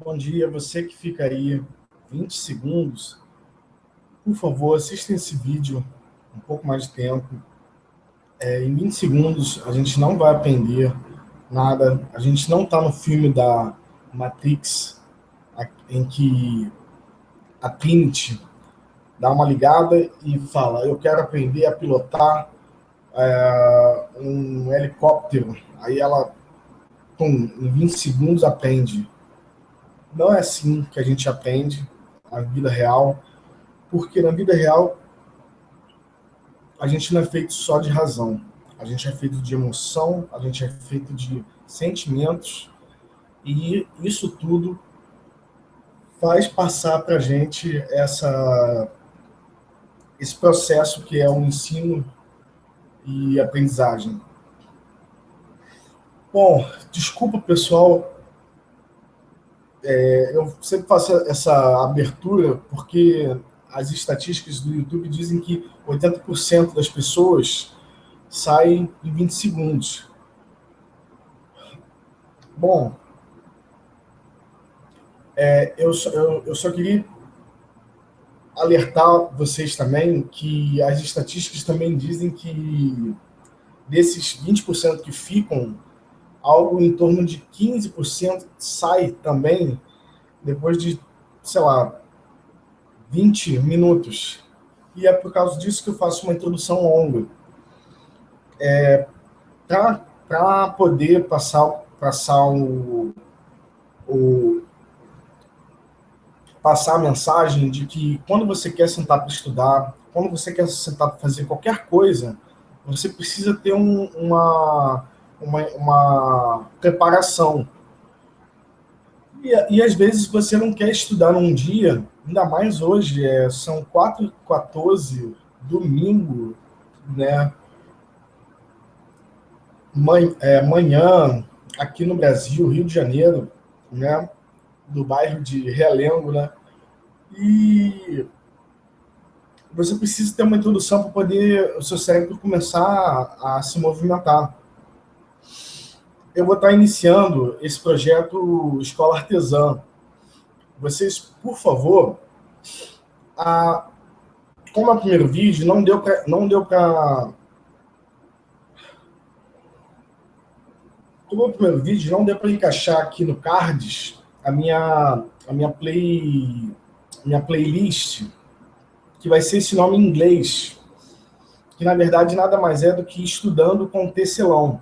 Bom dia, você que fica aí 20 segundos, por favor, assista esse vídeo um pouco mais de tempo. É, em 20 segundos, a gente não vai aprender nada, a gente não está no filme da Matrix, em que a Trinity dá uma ligada e fala, eu quero aprender a pilotar é, um helicóptero. Aí ela, pum, em 20 segundos aprende. Não é assim que a gente aprende na vida real, porque na vida real a gente não é feito só de razão, a gente é feito de emoção, a gente é feito de sentimentos, e isso tudo faz passar para a gente essa, esse processo que é o ensino e aprendizagem. Bom, desculpa, pessoal, é, eu sempre faço essa abertura porque as estatísticas do YouTube dizem que 80% das pessoas saem em 20 segundos. Bom, é, eu, eu, eu só queria alertar vocês também que as estatísticas também dizem que desses 20% que ficam, algo em torno de 15% sai também depois de, sei lá, 20 minutos. E é por causa disso que eu faço uma introdução longa. É, Para poder passar, passar o, o, passar a mensagem de que quando você quer sentar para estudar, quando você quer sentar para fazer qualquer coisa, você precisa ter um, uma, uma, uma preparação. E, e, às vezes você não quer estudar num dia, ainda mais hoje, é, são 4h14, domingo, né? Man, é, manhã, aqui no Brasil, Rio de Janeiro, né? do bairro de Realengo, né? E você precisa ter uma introdução para poder o seu cérebro começar a se movimentar. Eu vou estar iniciando esse projeto Escola Artesã. Vocês, por favor, a, como o primeiro vídeo, não deu para não deu para como o primeiro vídeo, não deu para encaixar aqui no cards a minha, a minha, play, minha playlist, que vai ser esse nome em inglês, que na verdade nada mais é do que Estudando com Tecelão.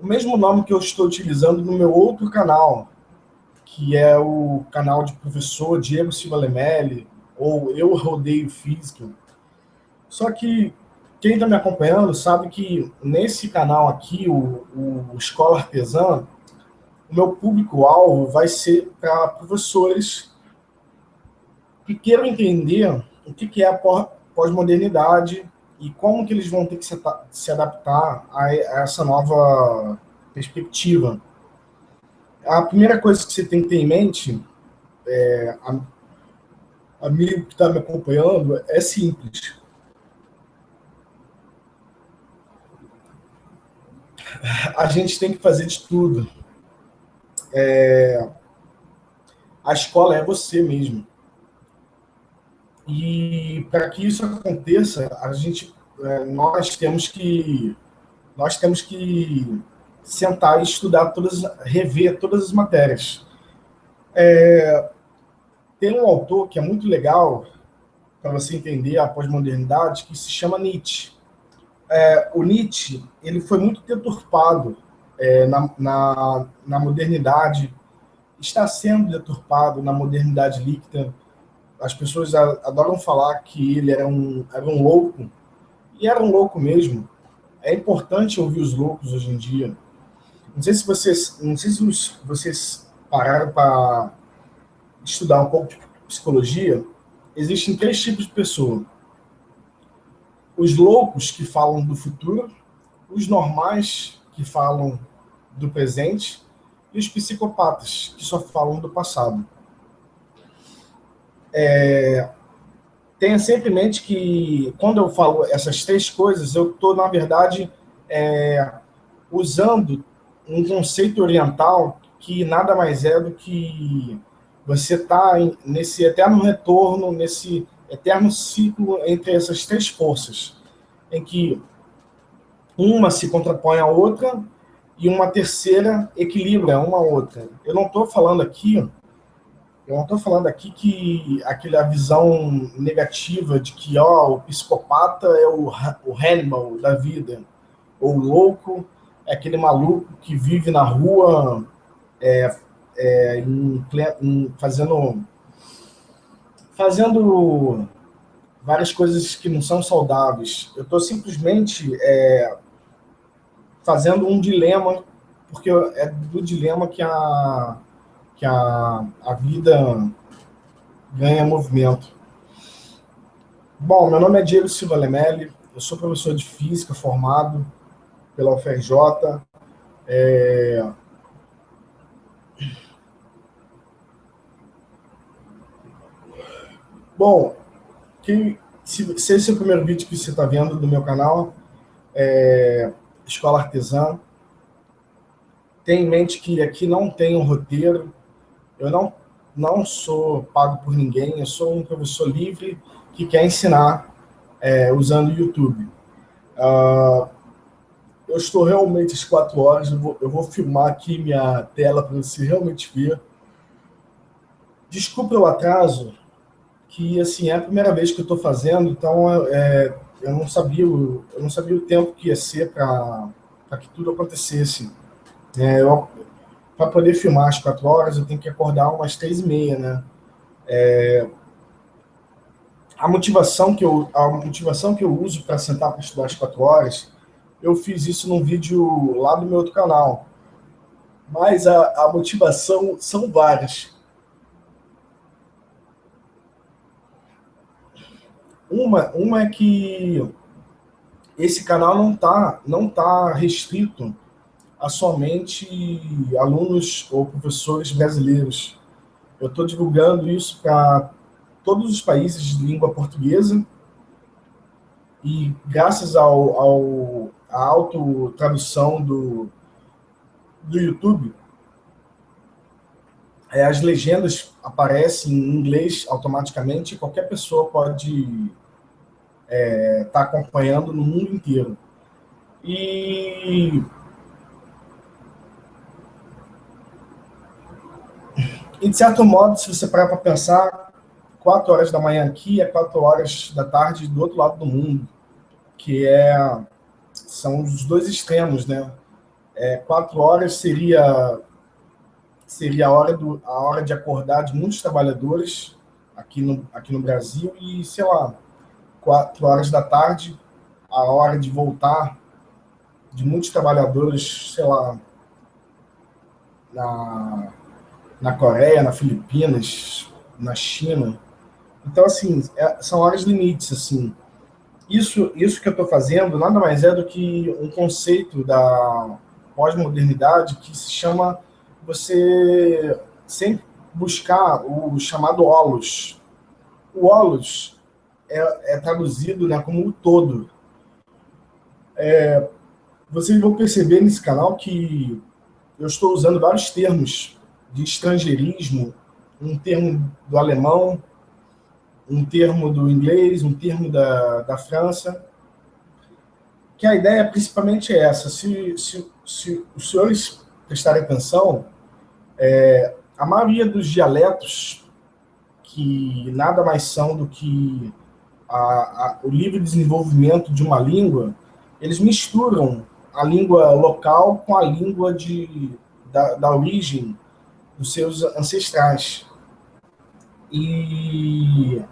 O mesmo nome que eu estou utilizando no meu outro canal, que é o canal de professor Diego Silva Lemelli, ou Eu Rodeio Física. Só que quem está me acompanhando sabe que nesse canal aqui, o, o Escola Artesã, o meu público-alvo vai ser para professores que queiram entender o que é a pós-modernidade e como que eles vão ter que se adaptar a essa nova perspectiva. A primeira coisa que você tem que ter em mente, é, amigo que está me acompanhando, é simples. A gente tem que fazer de tudo é, a escola é você mesmo. E para que isso aconteça, a gente, é, nós temos que nós temos que sentar e estudar todas, rever todas as matérias. É, tem um autor que é muito legal para você entender a pós-modernidade que se chama Nietzsche. É, o Nietzsche ele foi muito deturpado é, na, na, na, modernidade, está sendo deturpado na modernidade líquida. As pessoas adoram falar que ele era um, era um louco, e era um louco mesmo. É importante ouvir os loucos hoje em dia. Não sei se vocês, não sei se vocês pararam para estudar um pouco de psicologia. Existem três tipos de pessoa. Os loucos que falam do futuro, os normais que falam do presente e os psicopatas, que só falam do passado. É, tenha sempre em mente que, quando eu falo essas três coisas, eu estou, na verdade, é, usando um conceito oriental que nada mais é do que você está nesse eterno retorno, nesse eterno ciclo entre essas três forças, em que uma se contrapõe à outra e uma terceira equilibra uma outra. Eu não estou falando aqui, eu não estou falando aqui que aquela visão negativa de que ó, o psicopata é o, o Hannibal da vida, ou o louco é aquele maluco que vive na rua é, é, fazendo, fazendo várias coisas que não são saudáveis. Eu estou simplesmente é, fazendo um dilema, porque é do dilema que a, que a, a vida ganha movimento. Bom, meu nome é Diego Silva Lemelli, eu sou professor de Física formado pela UFRJ. É... Bom, se, se esse é o primeiro vídeo que você está vendo do meu canal, é, Escola Artesã, tenha em mente que aqui não tem um roteiro, eu não, não sou pago por ninguém, eu sou um professor livre que quer ensinar é, usando o YouTube. Uh, eu estou realmente às quatro horas, eu vou, eu vou filmar aqui minha tela para você realmente ver. Desculpa o atraso, que assim é a primeira vez que eu estou fazendo, então é, eu não sabia eu não sabia o tempo que ia ser para que tudo acontecesse. É, para poder filmar às quatro horas, eu tenho que acordar umas três e meia, né? É, a motivação que eu a motivação que eu uso para sentar para estudar às quatro horas eu fiz isso num vídeo lá do meu outro canal. Mas a, a motivação são várias. Uma, uma é que esse canal não está não tá restrito a somente alunos ou professores brasileiros. Eu estou divulgando isso para todos os países de língua portuguesa e graças ao, ao, à autotradução do, do YouTube, é, as legendas aparecem em inglês automaticamente, qualquer pessoa pode estar é, tá acompanhando no mundo inteiro. E, e de certo modo, se você parar para pensar, 4 horas da manhã aqui é 4 horas da tarde do outro lado do mundo, que é são os dois extremos, né? É, quatro horas seria seria a hora do a hora de acordar de muitos trabalhadores aqui no aqui no Brasil e sei lá quatro horas da tarde a hora de voltar de muitos trabalhadores, sei lá, na, na Coreia, na Filipinas, na China, então, assim, é, são horas limites, assim. Isso, isso que eu estou fazendo nada mais é do que um conceito da pós-modernidade que se chama você sempre buscar o chamado holos. O holos é, é traduzido né, como o todo. É, vocês vão perceber nesse canal que eu estou usando vários termos de estrangeirismo, um termo do alemão, um termo do inglês, um termo da, da França, que a ideia principalmente é essa. Se, se, se os senhores prestarem atenção, é, a maioria dos dialetos, que nada mais são do que a, a, o livre desenvolvimento de uma língua, eles misturam a língua local com a língua de, da, da origem dos seus ancestrais. E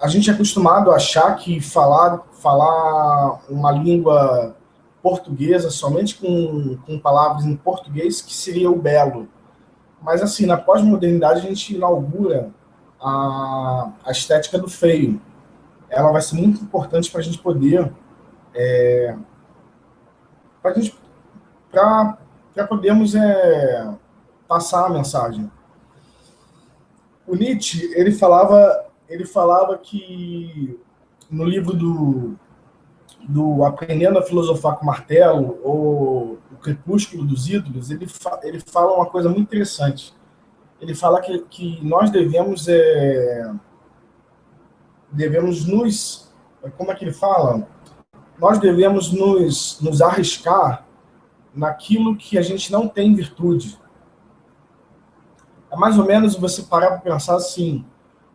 a gente é acostumado a achar que falar, falar uma língua portuguesa somente com, com palavras em português que seria o belo. Mas, assim, na pós-modernidade a gente inaugura a, a estética do feio. Ela vai ser muito importante para a gente poder... É, para podermos é, passar a mensagem. O Nietzsche, ele falava ele falava que no livro do do Aprendendo a Filosofar com Martelo, ou O Crepúsculo dos Ídolos, ele, fa ele fala uma coisa muito interessante. Ele fala que, que nós devemos, é, devemos nos... Como é que ele fala? Nós devemos nos, nos arriscar naquilo que a gente não tem virtude. É mais ou menos você parar para pensar assim,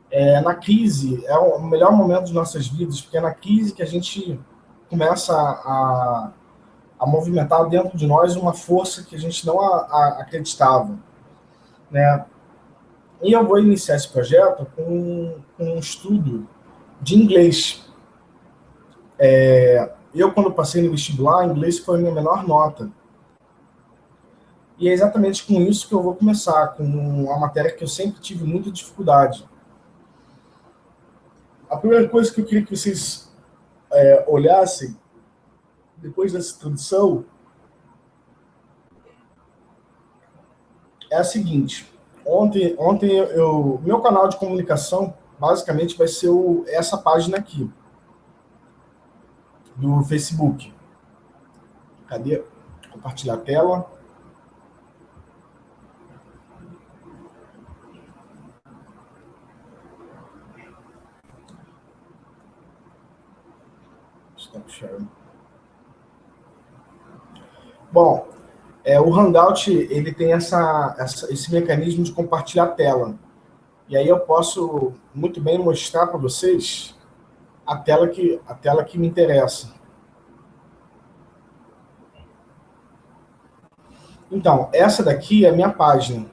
é, na crise, é o melhor momento de nossas vidas, porque é na crise que a gente começa a, a movimentar dentro de nós uma força que a gente não a, a, acreditava. Né? E eu vou iniciar esse projeto com, com um estudo de inglês. É, eu, quando passei no vestibular, inglês foi a minha menor nota. E é exatamente com isso que eu vou começar, com uma matéria que eu sempre tive muita dificuldade. A primeira coisa que eu queria que vocês é, olhassem, depois dessa introdução, é a seguinte. Ontem, ontem eu, meu canal de comunicação, basicamente, vai ser o, essa página aqui, do Facebook. Cadê? Compartilhar a tela. Bom, é, o Hangout ele tem essa, essa, esse mecanismo de compartilhar tela. E aí eu posso muito bem mostrar para vocês a tela, que, a tela que me interessa. Então, essa daqui é a minha página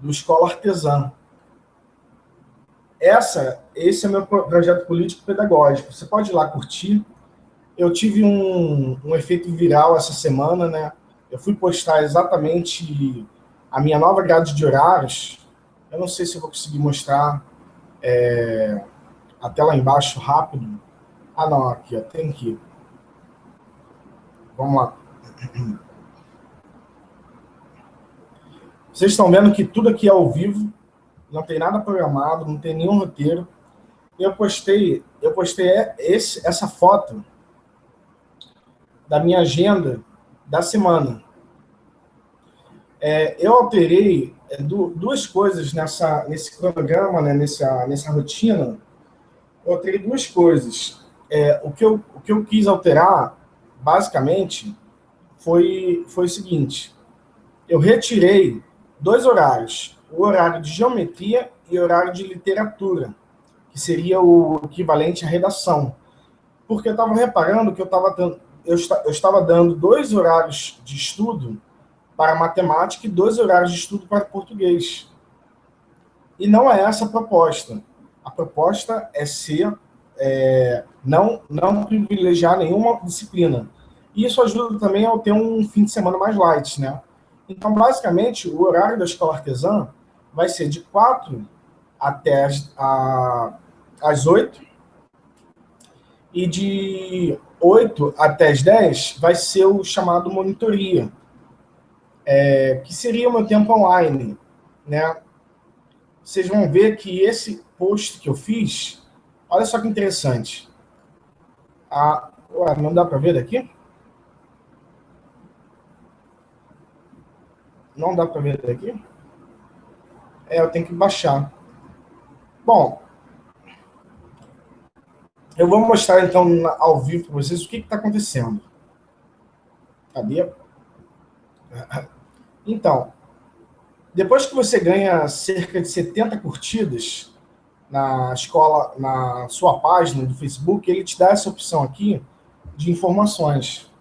do Escola Artesã. Essa, esse é meu projeto político-pedagógico. Você pode ir lá curtir. Eu tive um, um efeito viral essa semana, né? Eu fui postar exatamente a minha nova grade de horários. Eu não sei se eu vou conseguir mostrar é, até lá embaixo rápido. Ah, não, aqui, ó, tem que Vamos lá. Vocês estão vendo que tudo aqui é ao vivo não tem nada programado, não tem nenhum roteiro. Eu postei, eu postei esse, essa foto da minha agenda da semana. É, eu alterei é, duas coisas nessa, nesse cronograma, né, nessa, nessa rotina. Eu alterei duas coisas. É, o, que eu, o que eu quis alterar, basicamente, foi, foi o seguinte. Eu retirei dois horários o horário de geometria e horário de literatura, que seria o equivalente à redação. Porque eu estava reparando que eu, tava dando, eu, eu estava dando dois horários de estudo para matemática e dois horários de estudo para português. E não é essa a proposta. A proposta é ser, é, não, não privilegiar nenhuma disciplina. E isso ajuda também a ter um fim de semana mais light, né? Então, basicamente, o horário da escola artesã vai ser de 4 até a, as 8, e de 8 até as 10 vai ser o chamado monitoria, é, que seria o meu tempo online. Né? Vocês vão ver que esse post que eu fiz, olha só que interessante. Ah, ué, não dá para ver daqui? Não dá para ver daqui? É, eu tenho que baixar. Bom, eu vou mostrar então ao vivo para vocês o que está acontecendo. Cadê? Então, depois que você ganha cerca de 70 curtidas na escola, na sua página do Facebook, ele te dá essa opção aqui de informações.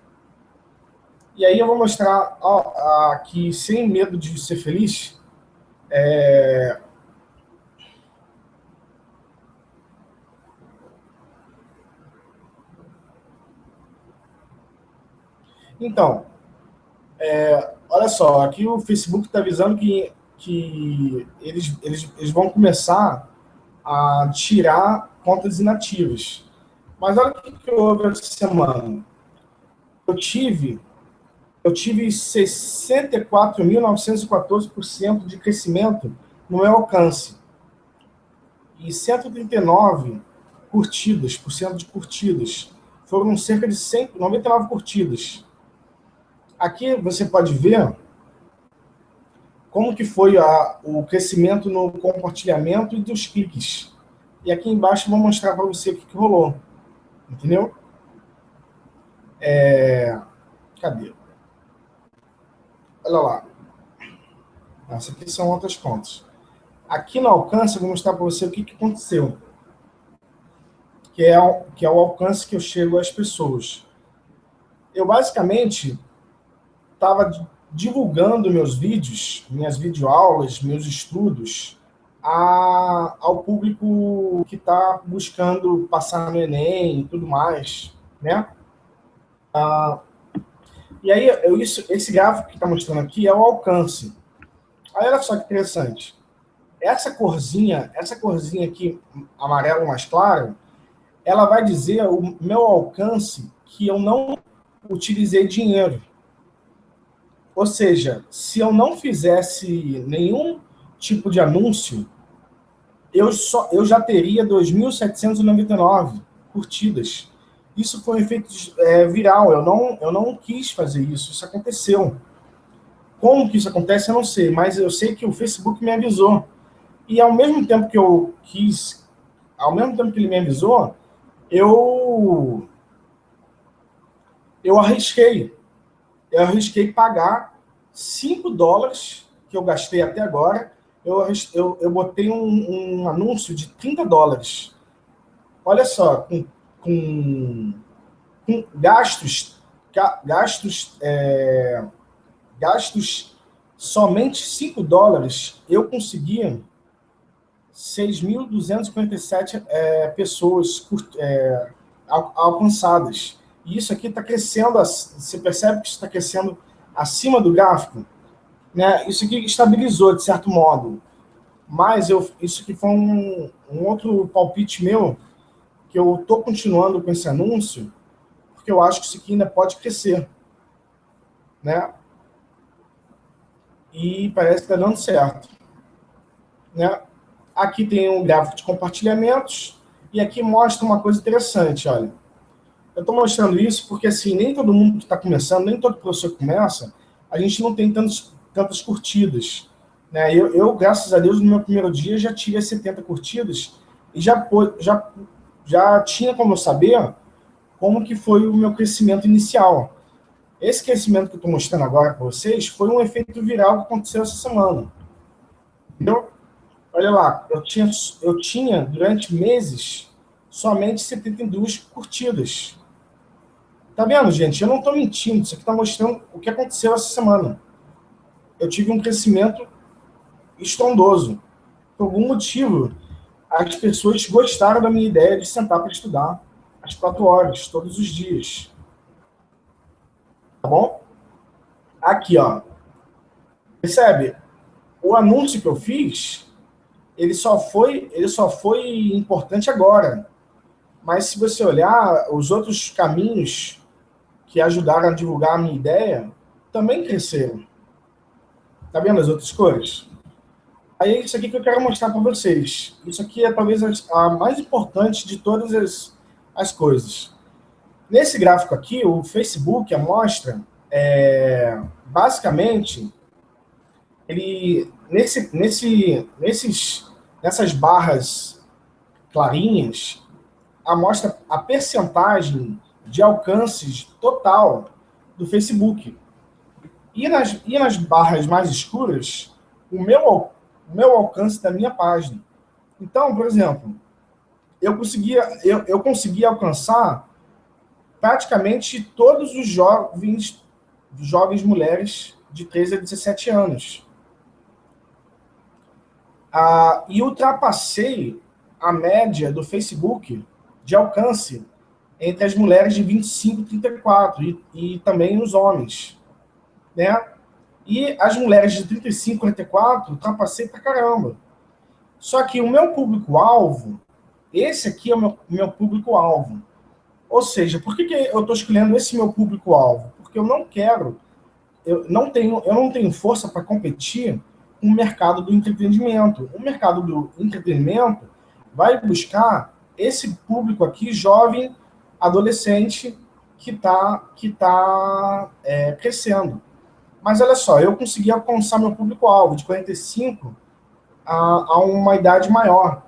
E aí eu vou mostrar aqui, sem medo de ser feliz, é... Então, é, olha só, aqui o Facebook está avisando que, que eles, eles, eles vão começar a tirar contas inativas. Mas olha o que houve essa semana. Eu tive eu tive 64.914% de crescimento no meu alcance. E 139 curtidas, por cento de curtidas foram cerca de 199 curtidas. Aqui você pode ver como que foi a, o crescimento no compartilhamento e dos cliques. E aqui embaixo eu vou mostrar para você o que, que rolou. Entendeu? É... Cadê? Olha lá. Essas aqui são outras contas. Aqui no alcance, eu vou mostrar para você o que, que aconteceu. Que é, que é o alcance que eu chego às pessoas. Eu, basicamente, estava divulgando meus vídeos, minhas videoaulas, meus estudos, a, ao público que está buscando passar no Enem e tudo mais, né? Ah, e aí, eu, isso, esse gráfico que está mostrando aqui é o alcance. Aí, olha só que interessante. Essa corzinha, essa corzinha aqui, amarelo mais claro, ela vai dizer o meu alcance que eu não utilizei dinheiro. Ou seja, se eu não fizesse nenhum tipo de anúncio, eu, só, eu já teria 2.799 curtidas. Isso foi um efeito é, viral, eu não, eu não quis fazer isso, isso aconteceu. Como que isso acontece, eu não sei, mas eu sei que o Facebook me avisou. E ao mesmo tempo que eu quis, ao mesmo tempo que ele me avisou, eu, eu arrisquei. Eu arrisquei pagar 5 dólares que eu gastei até agora, eu, eu, eu botei um, um anúncio de 30 dólares. Olha só, com, com, com gastos, gastos, é, gastos somente 5 dólares, eu conseguia 6.257 é, pessoas é, alcançadas. E isso aqui está crescendo, você percebe que está crescendo acima do gráfico? Né? Isso aqui estabilizou, de certo modo. Mas eu, isso aqui foi um, um outro palpite meu, que eu estou continuando com esse anúncio, porque eu acho que isso aqui ainda pode crescer. Né? E parece que está dando certo. Né? Aqui tem um gráfico de compartilhamentos, e aqui mostra uma coisa interessante, olha. Eu estou mostrando isso porque, assim, nem todo mundo que está começando, nem todo professor que começa, a gente não tem tantos, tantas curtidas. Né? Eu, eu, graças a Deus, no meu primeiro dia já tive 70 curtidas e já, já, já tinha como eu saber como que foi o meu crescimento inicial. Esse crescimento que eu estou mostrando agora para vocês foi um efeito viral que aconteceu essa semana. Entendeu? Olha lá, eu tinha, eu tinha durante meses somente 72 curtidas. Tá vendo, gente? Eu não estou mentindo, isso aqui está mostrando o que aconteceu essa semana. Eu tive um crescimento estrondoso. Por algum motivo, as pessoas gostaram da minha ideia de sentar para estudar às quatro horas, todos os dias. Tá bom? Aqui, ó. Percebe? O anúncio que eu fiz ele só foi, ele só foi importante agora. Mas se você olhar, os outros caminhos que ajudaram a divulgar a minha ideia também cresceram. Tá vendo as outras cores? Aí é isso aqui que eu quero mostrar para vocês. Isso aqui é talvez a mais importante de todas as, as coisas. Nesse gráfico aqui, o Facebook, a mostra, é, basicamente, ele nesse, nesse, nesses, nessas barras clarinhas, amostra a percentagem de alcances total do Facebook. E nas, e nas barras mais escuras, o meu, o meu alcance da minha página. Então, por exemplo, eu conseguia, eu, eu conseguia alcançar praticamente todos os jovens, jovens mulheres de 13 a 17 anos ah, e ultrapassei a média do Facebook de alcance entre as mulheres de 25 e 34, e, e também os homens. Né? E as mulheres de 35 e 44, ultrapassei pra caramba. Só que o meu público-alvo, esse aqui é o meu, meu público-alvo. Ou seja, por que, que eu estou escolhendo esse meu público-alvo? Porque eu não quero, eu não tenho, eu não tenho força para competir um mercado do entretenimento. O mercado do entretenimento vai buscar esse público aqui jovem adolescente que está que tá, é, crescendo. Mas olha só, eu consegui alcançar meu público-alvo de 45 a, a uma idade maior.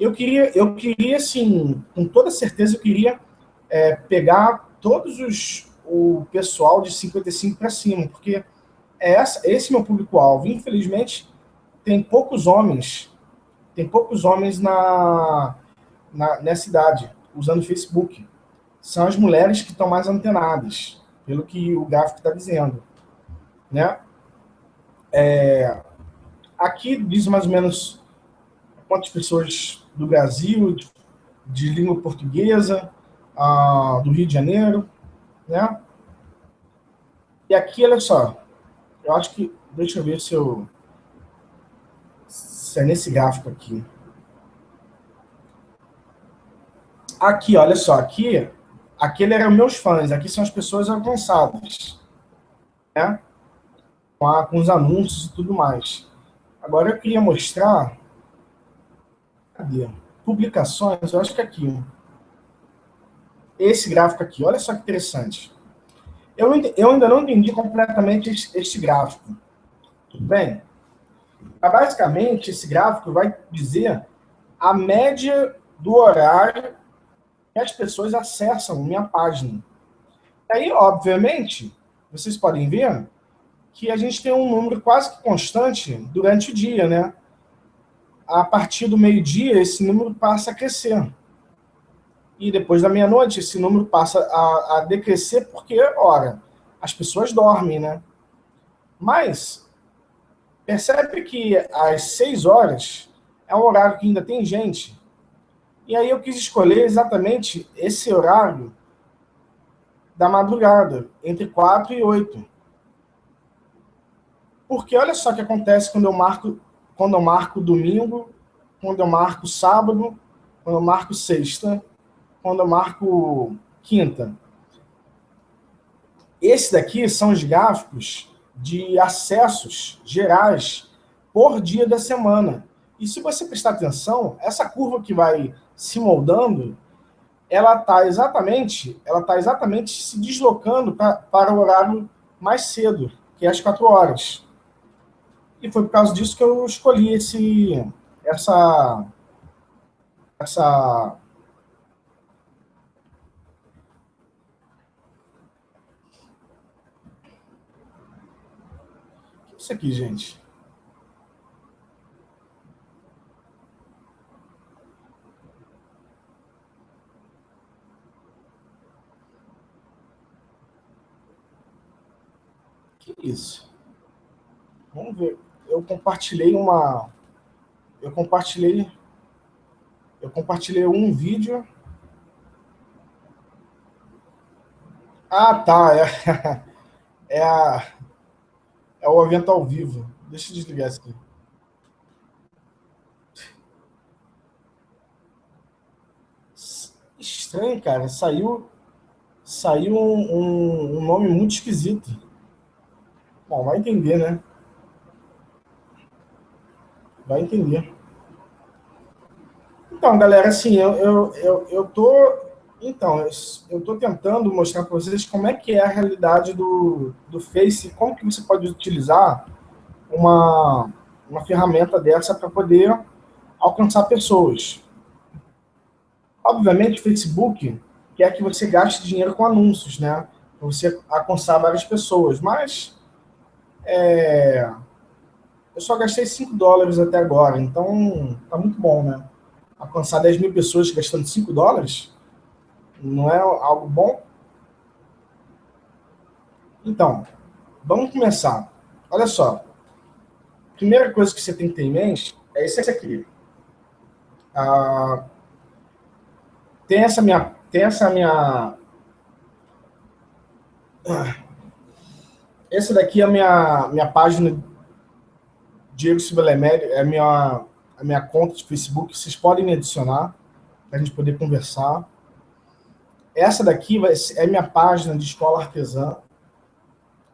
Eu queria, eu queria, assim, com toda certeza, eu queria é, pegar todos os o pessoal de 55 para cima, porque é essa, esse meu público-alvo. Infelizmente, tem poucos homens, tem poucos homens na, na, nessa idade, usando Facebook. São as mulheres que estão mais antenadas, pelo que o gráfico está dizendo. Né? É, aqui diz mais ou menos quantas pessoas do Brasil, de, de língua portuguesa, ah, do Rio de Janeiro, né? E aqui, olha só, eu acho que, deixa eu ver se eu, se é nesse gráfico aqui. Aqui, olha só, aqui, aquele eram meus fãs, aqui são as pessoas avançadas, né? Com, os anúncios e tudo mais. Agora eu queria mostrar, cadê? Publicações, eu acho que é aqui, esse gráfico aqui, olha só que interessante. Eu, eu ainda não entendi completamente este, gráfico. Tudo bem? Basicamente, esse gráfico vai dizer a média do horário que as pessoas acessam minha página. E aí, obviamente, vocês podem ver que a gente tem um número quase que constante durante o dia, né? A partir do meio-dia, esse número passa a crescer e depois da meia-noite esse número passa a, a decrescer porque, ora, as pessoas dormem, né? Mas percebe que às seis horas é um horário que ainda tem gente. E aí eu quis escolher exatamente esse horário da madrugada, entre quatro e oito. Porque olha só o que acontece quando eu marco, quando eu marco domingo, quando eu marco sábado, quando eu marco sexta, quando eu marco quinta. Esse daqui são os gráficos de acessos gerais por dia da semana. E se você prestar atenção, essa curva que vai se moldando, ela está exatamente, ela tá exatamente se deslocando pra, para o horário mais cedo, que é às quatro horas. E foi por causa disso que eu escolhi esse, essa, essa isso aqui, gente? Que isso? Vamos ver. Eu compartilhei uma... Eu compartilhei... Eu compartilhei um vídeo... Ah, tá. É, é a é o evento ao vivo. Deixa eu desligar isso aqui. Estranho, cara. Saiu, saiu um, um, um nome muito esquisito. Bom, vai entender, né? Vai entender. Então, galera, assim, eu, eu, eu, eu tô então, eu estou tentando mostrar para vocês como é que é a realidade do, do Face, como que você pode utilizar uma, uma ferramenta dessa para poder alcançar pessoas. Obviamente, o Facebook quer que você gaste dinheiro com anúncios, né? Para você alcançar várias pessoas, mas é, eu só gastei 5 dólares até agora, então tá muito bom, né? Alcançar 10 mil pessoas gastando 5 dólares não é algo bom? Então, vamos começar. Olha só. Primeira coisa que você tem que ter em mente é esse aqui. Ah, tem essa minha... Tem essa minha... essa daqui é a minha, minha página Diego Sibelemério, é a minha, a minha conta de Facebook. Vocês podem me adicionar para a gente poder conversar. Essa daqui é minha página de escola artesã.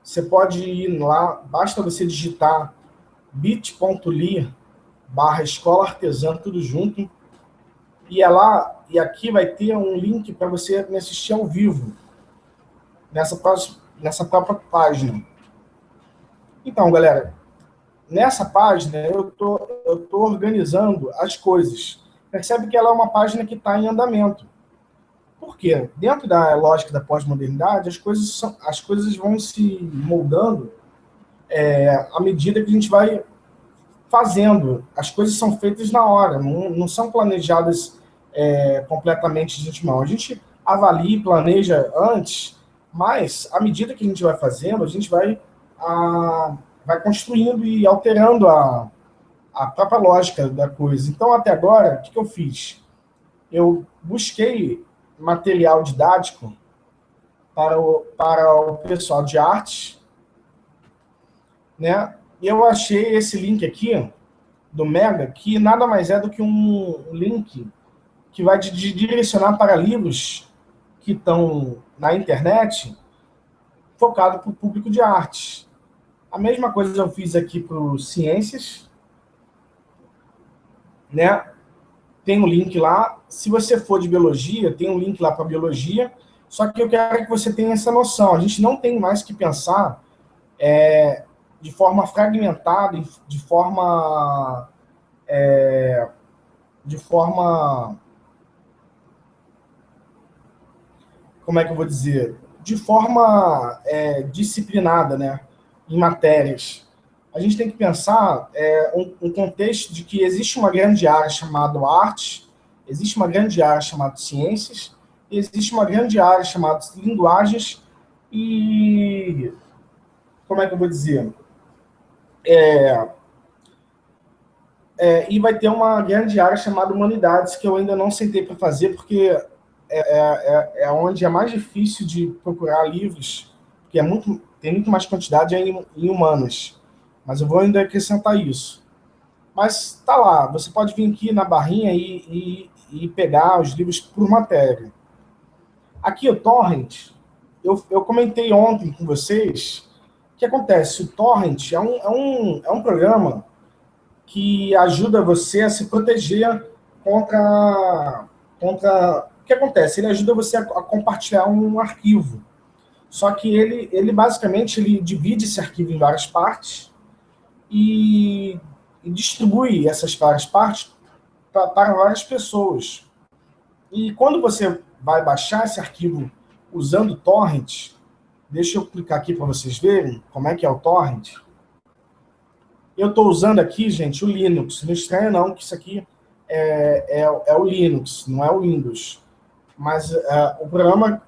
Você pode ir lá, basta você digitar bit.ly barra escola artesã, tudo junto. E é lá, e aqui vai ter um link para você me assistir ao vivo, nessa, nessa própria página. Então, galera, nessa página eu tô, tô organizando as coisas. Percebe que ela é uma página que está em andamento. Por quê? Dentro da lógica da pós-modernidade, as coisas, são, as coisas vão se moldando é, à medida que a gente vai fazendo. As coisas são feitas na hora, não, não são planejadas é, completamente de antemão. A gente avalia e planeja antes, mas à medida que a gente vai fazendo, a gente vai, a, vai construindo e alterando a, a própria lógica da coisa. Então, até agora, o que, que eu fiz? Eu busquei material didático para o, para o pessoal de arte, né? E eu achei esse link aqui, do Mega, que nada mais é do que um link que vai te direcionar para livros que estão na internet, focado para o público de arte. A mesma coisa eu fiz aqui para o Ciências, né? Tem um link lá. Se você for de Biologia, tem um link lá para Biologia, só que eu quero que você tenha essa noção. A gente não tem mais que pensar é, de forma fragmentada, de forma... É, de forma... Como é que eu vou dizer? De forma é, disciplinada, né? Em matérias. A gente tem que pensar é, um, um contexto de que existe uma grande área chamada arte, existe uma grande área chamada ciências, existe uma grande área chamada linguagens e... Como é que eu vou dizer? É, é, e vai ter uma grande área chamada Humanidades, que eu ainda não sentei para fazer, porque é, é, é, é, onde é mais difícil de procurar livros, porque é muito, tem muito mais quantidade em, em humanas. Mas eu vou ainda acrescentar isso. Mas tá lá, você pode vir aqui na barrinha e, e, e pegar os livros por matéria. Aqui o Torrent, eu, eu comentei ontem com vocês o que acontece? O Torrent é um, é, um, é um programa que ajuda você a se proteger contra... contra que acontece? Ele ajuda você a, a compartilhar um arquivo. Só que ele, ele basicamente ele divide esse arquivo em várias partes e, e distribui essas várias partes para várias pessoas. E quando você vai baixar esse arquivo usando torrent, Deixa eu clicar aqui para vocês verem como é que é o torrent. Eu estou usando aqui, gente, o Linux. Não estranha não, que isso aqui é, é, é o Linux, não é o Windows. Mas é, o programa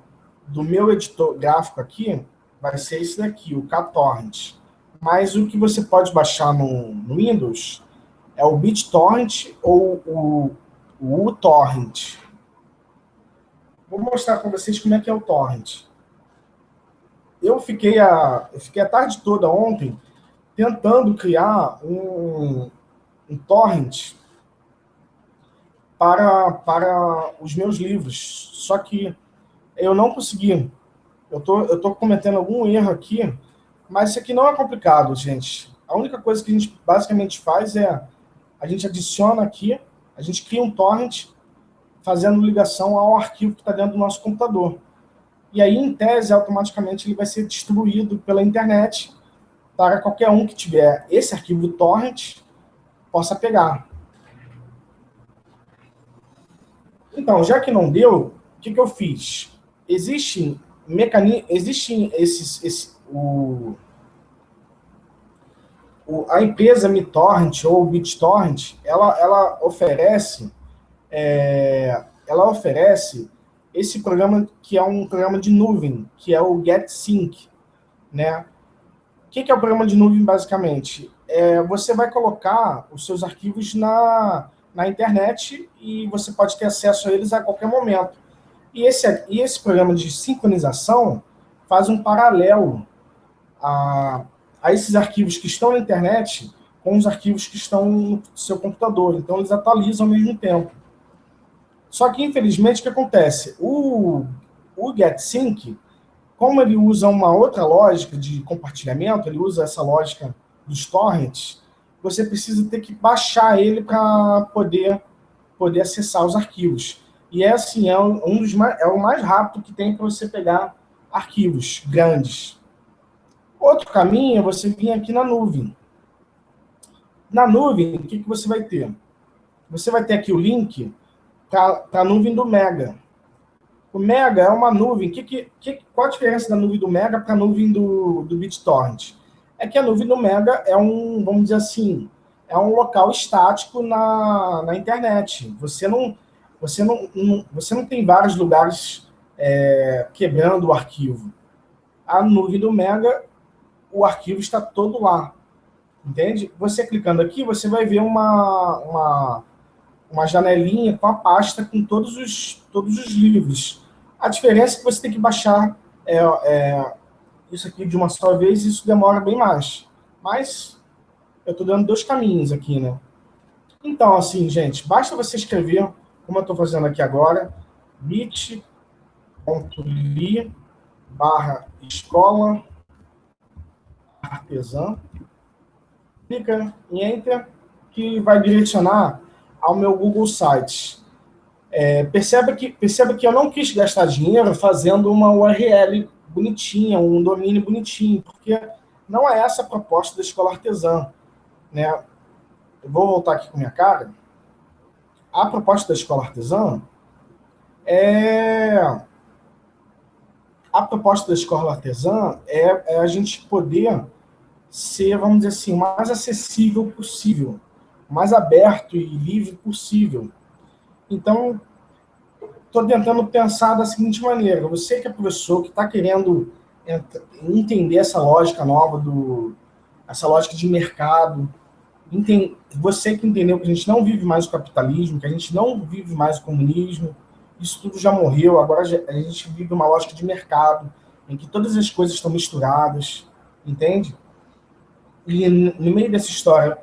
do meu editor gráfico aqui vai ser esse daqui, o KTorrent. Mas o que você pode baixar no, no Windows é o BitTorrent ou o, o uTorrent. Vou mostrar para vocês como é que é o torrent eu fiquei a, eu fiquei a tarde toda ontem tentando criar um, um torrent para, para os meus livros, só que eu não consegui. Eu tô, eu tô cometendo algum erro aqui, mas isso aqui não é complicado, gente. A única coisa que a gente basicamente faz é, a gente adiciona aqui, a gente cria um torrent fazendo ligação ao arquivo que está dentro do nosso computador e aí, em tese, automaticamente ele vai ser distribuído pela internet para qualquer um que tiver esse arquivo torrent possa pegar. Então, já que não deu, o que, que eu fiz? Existem mecanismos, existem esses, esse, o, o, a empresa MiTorrent ou BitTorrent, ela, ela oferece, é, ela oferece esse programa que é um programa de nuvem, que é o GetSync, né? O que é o programa de nuvem, basicamente? É, você vai colocar os seus arquivos na, na internet e você pode ter acesso a eles a qualquer momento. E esse, e esse programa de sincronização faz um paralelo a, a esses arquivos que estão na internet com os arquivos que estão no seu computador. Então, eles atualizam ao mesmo tempo. Só que, infelizmente, o que acontece? O, o GetSync, como ele usa uma outra lógica de compartilhamento, ele usa essa lógica dos torrents, você precisa ter que baixar ele para poder, poder acessar os arquivos. E é assim, é um, dos mais, é o mais rápido que tem para você pegar arquivos grandes. Outro caminho é você vir aqui na nuvem. Na nuvem, o que, que você vai ter? Você vai ter aqui o link para a nuvem do Mega. O Mega é uma nuvem. Que, que, que, qual a diferença da nuvem do Mega para a nuvem do, do BitTorrent? É que a nuvem do Mega é um, vamos dizer assim, é um local estático na, na internet. Você não, você não, você não tem vários lugares é, quebrando o arquivo. A nuvem do Mega, o arquivo está todo lá. Entende? Você clicando aqui, você vai ver uma, uma, uma janelinha com a pasta com todos os, todos os livros. A diferença é que você tem que baixar é, é, isso aqui de uma só vez, isso demora bem mais. Mas eu estou dando dois caminhos aqui, né? Então, assim, gente, basta você escrever, como eu estou fazendo aqui agora, bit bit.ly barra escola artesã. Clica em Enter, que vai direcionar ao meu Google Sites. É, perceba, que, perceba que eu não quis gastar dinheiro fazendo uma URL bonitinha, um domínio bonitinho, porque não é essa a proposta da escola artesã. Né? Eu vou voltar aqui com minha cara. A proposta da escola artesã é a proposta da escola artesã é, é, a gente poder ser, vamos dizer assim, mais acessível possível, mais aberto e livre possível. Então, estou tentando pensar da seguinte maneira, você que é professor, que está querendo entender essa lógica nova, do, essa lógica de mercado, você que entendeu que a gente não vive mais o capitalismo, que a gente não vive mais o comunismo, isso tudo já morreu, agora a gente vive uma lógica de mercado, em que todas as coisas estão misturadas, entende? E no meio dessa história,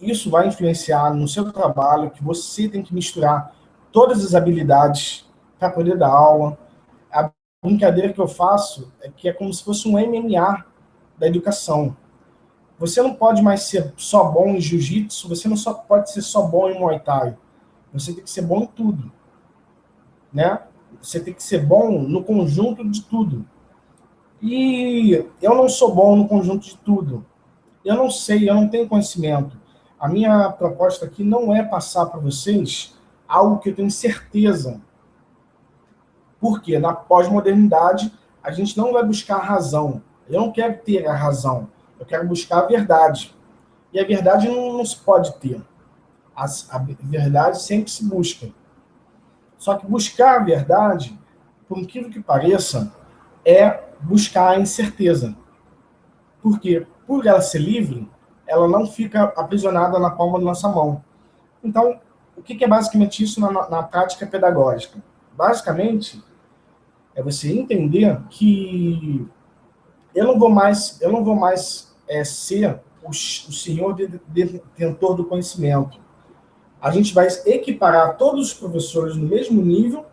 isso vai influenciar no seu trabalho, que você tem que misturar todas as habilidades para poder dar aula. A brincadeira que eu faço é que é como se fosse um MMA da educação. Você não pode mais ser só bom em jiu-jitsu, você não só pode ser só bom em muay thai. Você tem que ser bom em tudo né? Você tem que ser bom no conjunto de tudo. E eu não sou bom no conjunto de tudo. Eu não sei, eu não tenho conhecimento. A minha proposta aqui não é passar para vocês algo que eu tenho certeza. Porque na pós-modernidade a gente não vai buscar a razão. Eu não quero ter a razão. Eu quero buscar a verdade. E a verdade não, não se pode ter. A, a verdade sempre se busca. Só que buscar a verdade, por incrível que pareça, é buscar a incerteza. Porque, por ela ser livre, ela não fica aprisionada na palma da nossa mão. Então, o que é basicamente isso na, na prática pedagógica? Basicamente, é você entender que eu não vou mais, eu não vou mais é, ser o, o senhor detentor do conhecimento a gente vai equiparar todos os professores no mesmo nível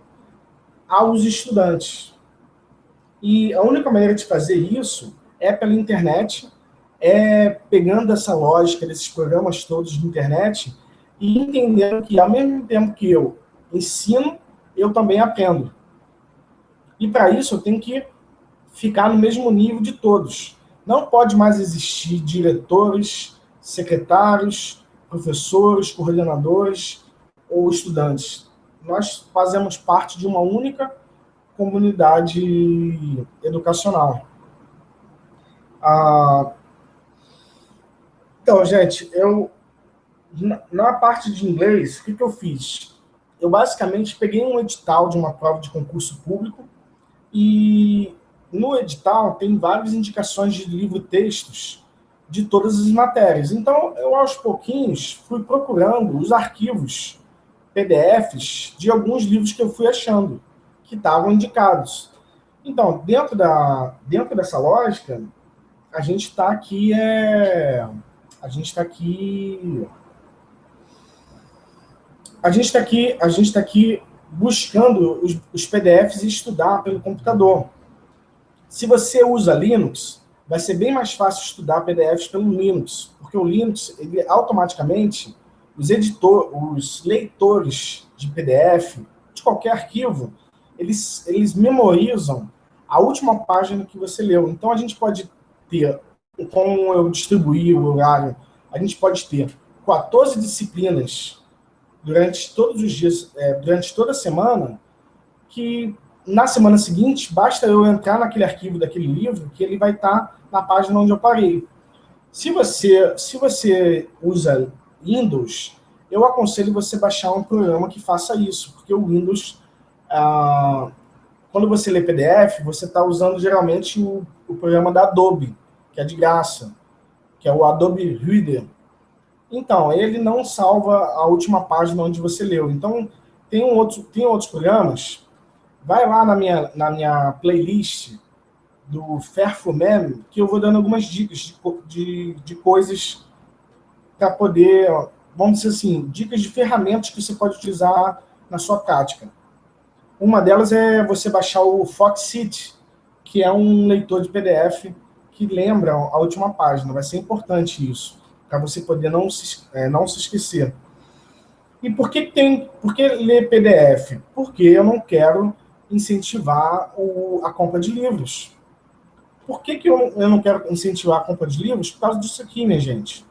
aos estudantes. E a única maneira de fazer isso é pela internet, é pegando essa lógica desses programas todos de internet e entendendo que, ao mesmo tempo que eu ensino, eu também aprendo. E para isso eu tenho que ficar no mesmo nível de todos. Não pode mais existir diretores, secretários, professores, coordenadores ou estudantes. Nós fazemos parte de uma única comunidade educacional. Ah, então, gente, eu na parte de inglês, o que, que eu fiz? Eu basicamente peguei um edital de uma prova de concurso público e no edital tem várias indicações de livro-textos de todas as matérias. Então, eu aos pouquinhos fui procurando os arquivos PDFs de alguns livros que eu fui achando, que estavam indicados. Então, dentro, da, dentro dessa lógica, a gente está aqui, é, a gente está aqui, a gente está aqui, a gente está aqui buscando os, os PDFs e estudar pelo computador. Se você usa Linux, vai ser bem mais fácil estudar PDFs pelo Linux, porque o Linux, ele automaticamente, os, editor, os leitores de PDF de qualquer arquivo, eles, eles memorizam a última página que você leu. Então, a gente pode ter, como eu distribuí o horário, a gente pode ter 14 disciplinas durante todos os dias, é, durante toda a semana, que na semana seguinte, basta eu entrar naquele arquivo daquele livro, que ele vai estar na página onde eu parei. Se você, se você usa Windows, eu aconselho você baixar um programa que faça isso, porque o Windows, ah, quando você lê PDF, você está usando geralmente o, o programa da Adobe, que é de graça, que é o Adobe Reader. Então, ele não salva a última página onde você leu. Então, tem, um outro, tem outros programas. Vai lá na minha, na minha playlist do Fairfumem, que eu vou dando algumas dicas de, de, de coisas para poder, vamos dizer assim, dicas de ferramentas que você pode utilizar na sua prática. Uma delas é você baixar o Foxit, que é um leitor de PDF que lembra a última página. Vai ser importante isso, para você poder não se, é, não se esquecer. E por que tem, por que ler PDF? Porque eu não quero incentivar o, a compra de livros. Por que, que eu, eu não quero incentivar a compra de livros? Por causa disso aqui, minha gente.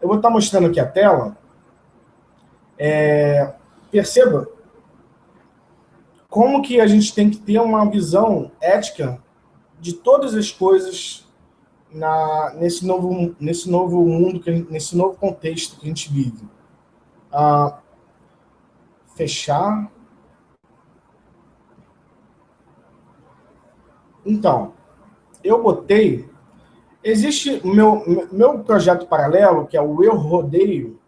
Eu vou estar mostrando aqui a tela. É, perceba como que a gente tem que ter uma visão ética de todas as coisas na, nesse, novo, nesse novo mundo, que, nesse novo contexto que a gente vive. Ah, fechar. Então, eu botei... Existe meu, meu projeto paralelo, que é o Eu Rodeio,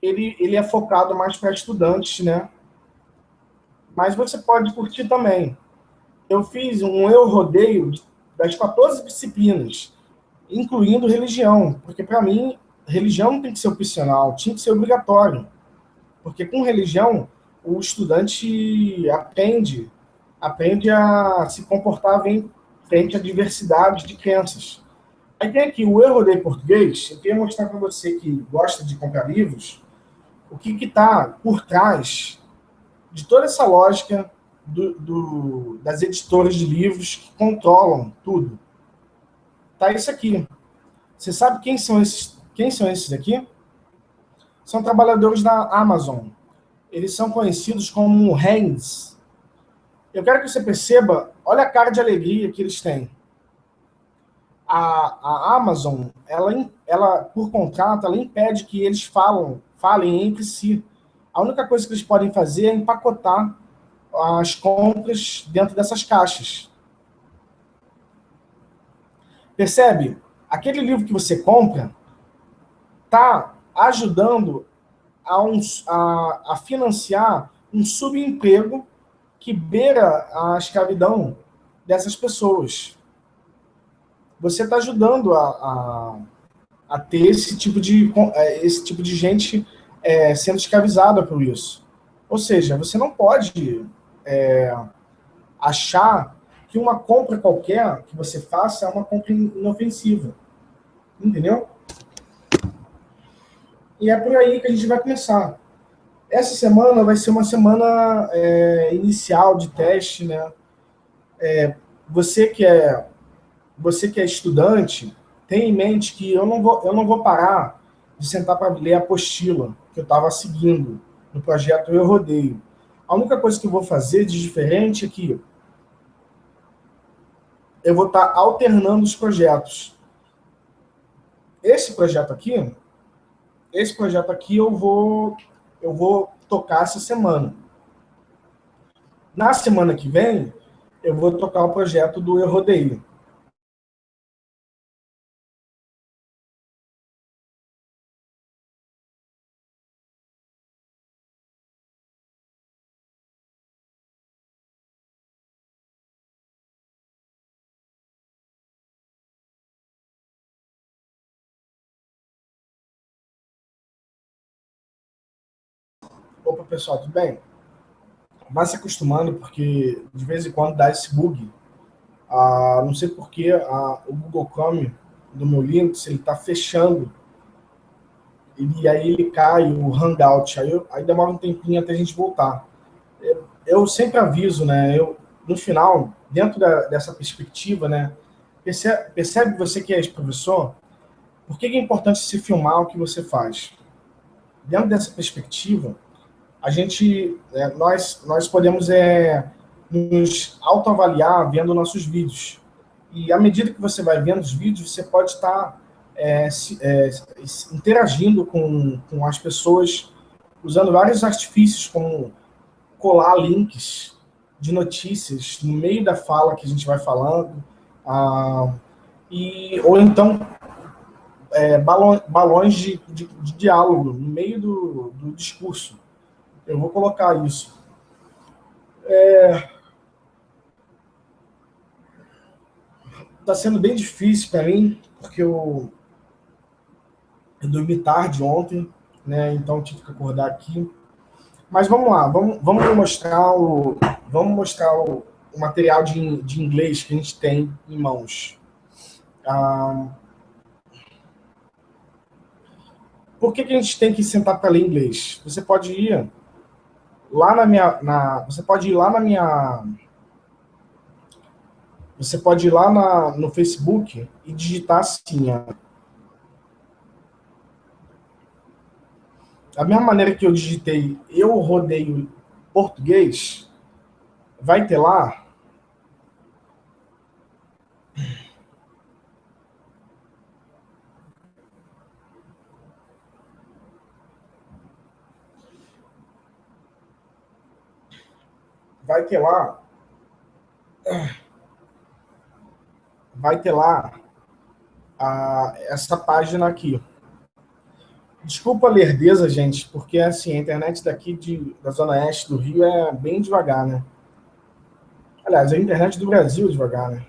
ele, ele é focado mais para estudantes, né? Mas você pode curtir também. Eu fiz um Eu Rodeio das 14 disciplinas, incluindo religião, porque para mim, religião tem que ser opcional, tinha que ser obrigatório. Porque com religião, o estudante aprende, aprende a se comportar bem frente à diversidade de crenças. Aí tem aqui o erro de português, eu queria mostrar para você que gosta de comprar livros, o que está por trás de toda essa lógica do, do, das editoras de livros que controlam tudo. Tá isso aqui. Você sabe quem são esses, quem são esses aqui? São trabalhadores da Amazon. Eles são conhecidos como hands. Eu quero que você perceba Olha a cara de alegria que eles têm. A, a Amazon, ela, ela, por contrato, ela impede que eles falam, falem entre si. A única coisa que eles podem fazer é empacotar as compras dentro dessas caixas. Percebe? Aquele livro que você compra está ajudando a, um, a, a financiar um subemprego que beira a escravidão dessas pessoas. Você está ajudando a, a, a, ter esse tipo de, é, esse tipo de gente é, sendo escravizada por isso. Ou seja, você não pode é, achar que uma compra qualquer que você faça é uma compra inofensiva. Entendeu? E é por aí que a gente vai começar. Essa semana vai ser uma semana é, inicial de teste, né? É, você que é você que é estudante, tenha em mente que eu não vou eu não vou parar de sentar para ler a apostila que eu estava seguindo no projeto Eu Rodeio. A única coisa que eu vou fazer de diferente é que eu vou estar alternando os projetos. Esse projeto aqui, esse projeto aqui eu vou eu vou tocar essa semana. Na semana que vem, eu vou tocar o projeto do Eu Opa, pessoal, tudo bem? Vai se acostumando, porque de vez em quando dá esse bug. Ah, não sei porque ah, o Google Chrome do meu Linux, ele está fechando. E aí ele cai, o Hangout. Aí, eu, aí demora um tempinho até a gente voltar. eu sempre aviso, né? Eu, no final, dentro da, dessa perspectiva, né? Percebe, percebe você que é professor? Por que é importante se filmar o que você faz? Dentro dessa perspectiva, a gente, é, nós, nós podemos é, nos autoavaliar vendo nossos vídeos. E à medida que você vai vendo os vídeos, você pode estar é, se, é, interagindo com, com as pessoas, usando vários artifícios, como colar links de notícias no meio da fala que a gente vai falando, ah, e, ou então é, balões, balões de, de, de, diálogo no meio do, do, discurso. Eu vou colocar isso. Está é, sendo bem difícil para mim, porque eu, eu dormi tarde ontem, né? então tive que acordar aqui. Mas vamos lá, vamos, vamos mostrar o, vamos mostrar o, o material de, de inglês que a gente tem em mãos. Ah, por que, que a gente tem que sentar para ler inglês? Você pode ir lá na minha, na, você pode ir lá na minha, você pode ir lá na, no Facebook e digitar assim, ó, da mesma maneira que eu digitei eu rodeio português, vai ter lá vai ter lá vai ter lá a, essa página aqui. Desculpa a lerdeza, gente, porque assim, a internet daqui de, da Zona Oeste do Rio é bem devagar, né? Aliás, a internet do Brasil é devagar, né?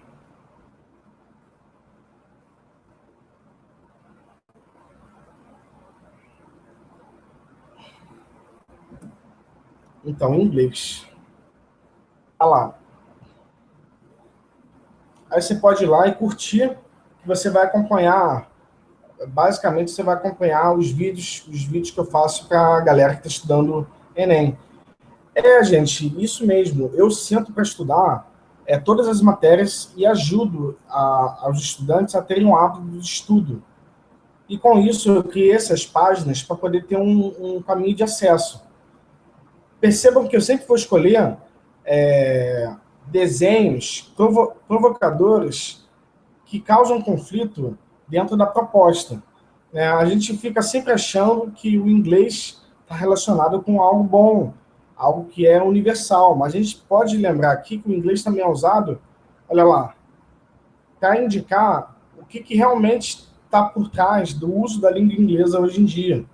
Então, em inglês. Olha lá. Aí você pode ir lá e curtir, que você vai acompanhar basicamente você vai acompanhar os vídeos, os vídeos que eu faço para a galera que está estudando Enem. É, gente, isso mesmo. Eu sento para estudar é, todas as matérias e ajudo a, aos estudantes a terem um hábito de estudo. E com isso eu criei essas páginas para poder ter um, um, caminho de acesso. Percebam que eu sempre vou escolher é, desenhos provo provocadores que causam conflito dentro da proposta. É, a gente fica sempre achando que o inglês está relacionado com algo bom, algo que é universal, mas a gente pode lembrar aqui que o inglês também é usado, olha lá, para indicar o que, que realmente está por trás do uso da língua inglesa hoje em dia.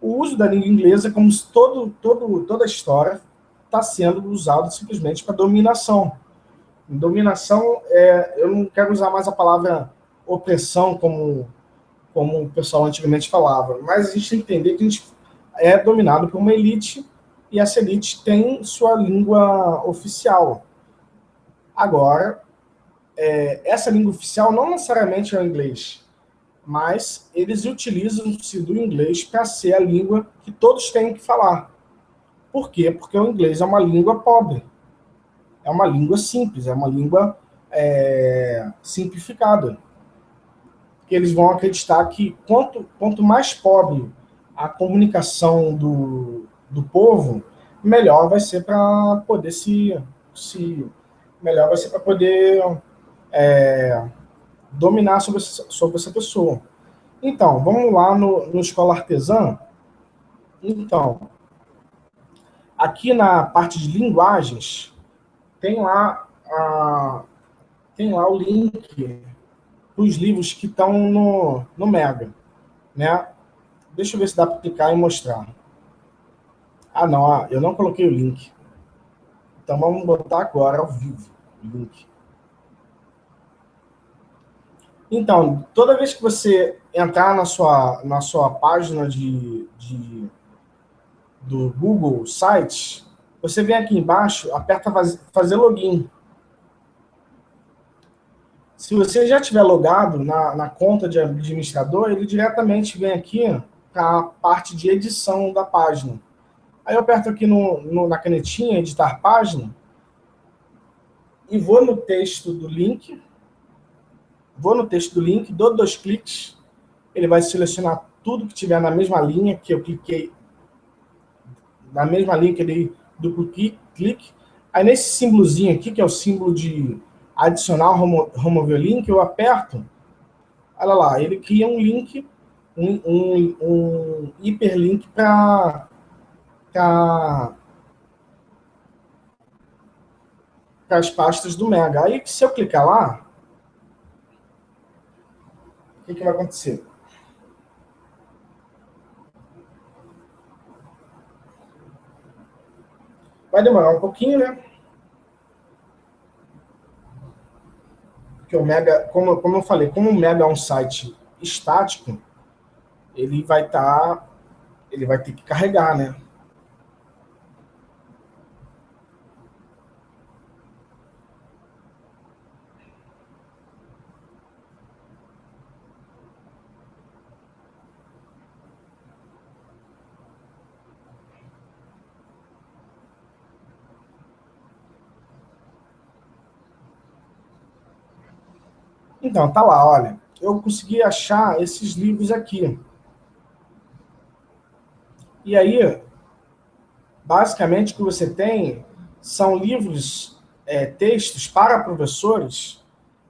O uso da língua inglesa, como todo, todo, toda a história, está sendo usado simplesmente para dominação. Dominação, é, eu não quero usar mais a palavra opressão, como, como o pessoal antigamente falava, mas a gente tem que entender que a gente é dominado por uma elite e essa elite tem sua língua oficial. Agora, é, essa língua oficial não necessariamente é o inglês, mas eles utilizam-se do inglês para ser a língua que todos têm que falar. Por quê? Porque o inglês é uma língua pobre. É uma língua simples, é uma língua é, simplificada que eles vão acreditar que quanto, quanto mais pobre a comunicação do, do povo, melhor vai ser para poder se, se melhor vai ser para poder é, dominar sobre, sobre essa pessoa. Então, vamos lá no, no Escola Artesã. Então, aqui na parte de linguagens, tem lá, a, tem lá o link os livros que estão no, no Mega. Né? Deixa eu ver se dá para clicar e mostrar. Ah, não, ah, eu não coloquei o link. Então vamos botar agora ao vivo o link. Então, toda vez que você entrar na sua, na sua página de, de, do Google Sites, você vem aqui embaixo, aperta fazer login. Se você já tiver logado na, na conta de administrador, ele diretamente vem aqui para a parte de edição da página. Aí eu aperto aqui no, no, na canetinha, editar página, e vou no texto do link, vou no texto do link, dou dois cliques, ele vai selecionar tudo que tiver na mesma linha que eu cliquei, na mesma linha que ele duplo clique. Aí nesse símbolozinho aqui, que é o símbolo de adicionar remover link, eu aperto, olha lá, ele cria um link, um, um, um hiperlink para as pastas do Mega. Aí, se eu clicar lá, o que, que vai acontecer? Vai demorar um pouquinho, né? Porque o Mega, como, como eu falei, como o Mega é um site estático, ele vai estar, tá, ele vai ter que carregar, né? Então, tá lá, olha. Eu consegui achar esses livros aqui. E aí, basicamente, o que você tem são livros, é, textos para professores,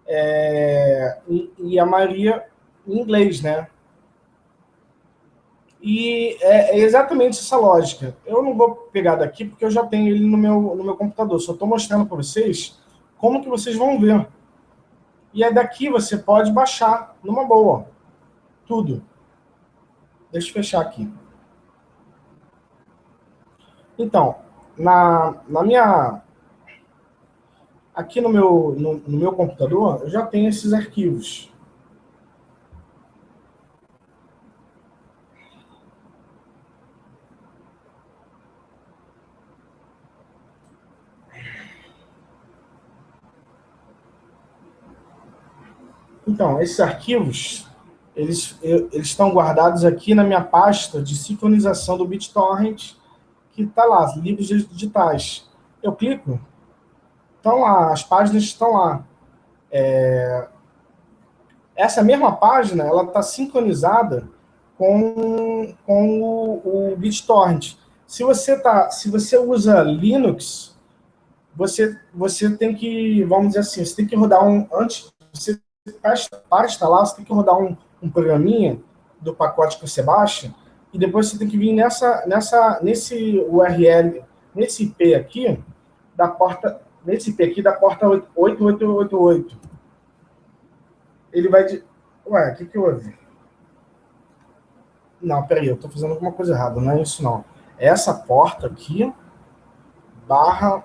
é, e, e, a maioria em inglês, né? E é, é, exatamente essa lógica. Eu não vou pegar daqui porque eu já tenho ele no meu, no meu computador. Só estou mostrando para vocês como que vocês vão ver. E aí daqui você pode baixar numa boa. Tudo. Deixa eu fechar aqui. Então, na, na minha... Aqui no meu, no, no meu computador, eu já tenho esses arquivos. Então, esses arquivos, eles, eles estão guardados aqui na minha pasta de sincronização do BitTorrent, que está lá, livros digitais. Eu clico, estão lá, as páginas estão lá. É... Essa mesma página, ela está sincronizada com, com o, o BitTorrent. Se você, tá, se você usa Linux, você, você tem que, vamos dizer assim, você tem que rodar um, antes, você para instalar, você tem que rodar um, um programinha do pacote que você baixa, e depois você tem que vir nessa, nessa, nesse URL, nesse IP aqui, da porta, nesse IP aqui da porta 8888. Ele vai de... Ué, o que que houve? Não, peraí, eu estou fazendo alguma coisa errada, não é isso não. É essa porta aqui, barra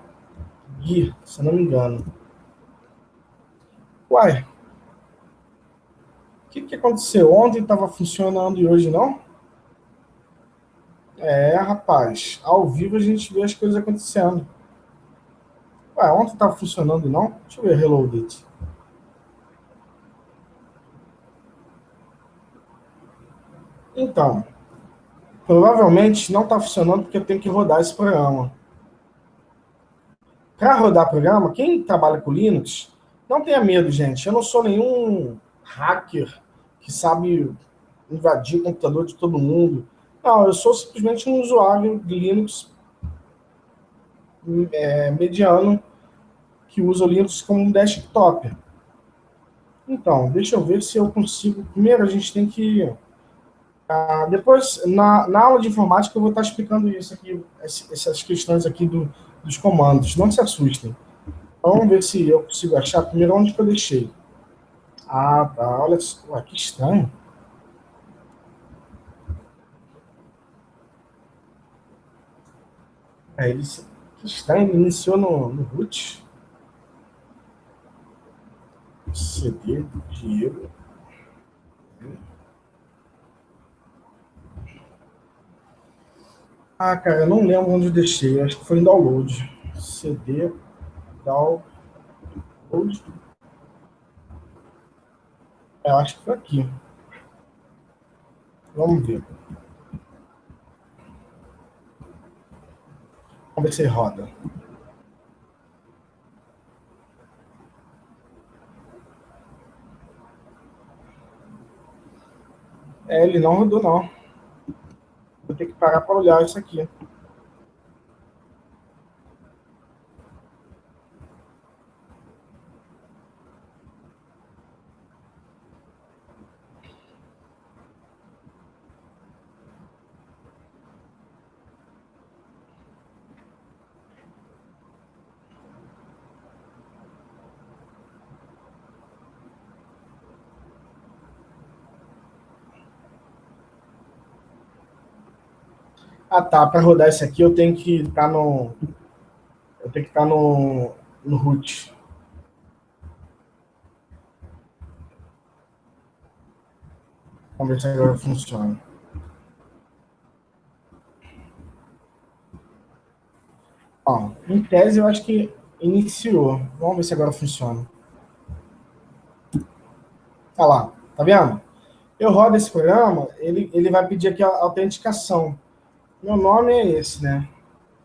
GUI, se eu não me engano. Uai, que, que aconteceu? Ontem estava funcionando e hoje não? É, rapaz, ao vivo a gente vê as coisas acontecendo. Ué, ontem estava funcionando não? Deixa eu ver, reloaded. Então, provavelmente não está funcionando porque eu tenho que rodar esse programa. Para rodar programa, quem trabalha com Linux, não tenha medo, gente. Eu não sou nenhum hacker que sabe invadir o computador de todo mundo. Não, eu sou simplesmente um usuário de Linux é, mediano que usa o Linux como um desktop. Então, deixa eu ver se eu consigo... Primeiro, a gente tem que... Ah, depois, na, na, aula de informática, eu vou estar explicando isso aqui, essas questões aqui do, dos comandos. Não se assustem. Vamos ver se eu consigo achar primeiro onde que eu deixei. Ah, tá. Olha só, que estranho. É, ele, que estranho, ele iniciou no, no root. CD Diego. Ah, cara, eu não lembro onde eu deixei. Acho que foi em download. CD, download. Eu acho que foi aqui. Vamos ver. Vamos ver se roda. É, ele não rodou, não. Vou ter que parar para olhar isso aqui. Ah, tá. Para rodar isso aqui, eu tenho que estar tá no. Eu tenho que estar tá no, no root. Vamos ver se agora funciona. Ó, em tese, eu acho que iniciou. Vamos ver se agora funciona. Olha lá, tá vendo? Eu rodo esse programa, ele, ele vai pedir aqui a autenticação. Meu nome é esse, né?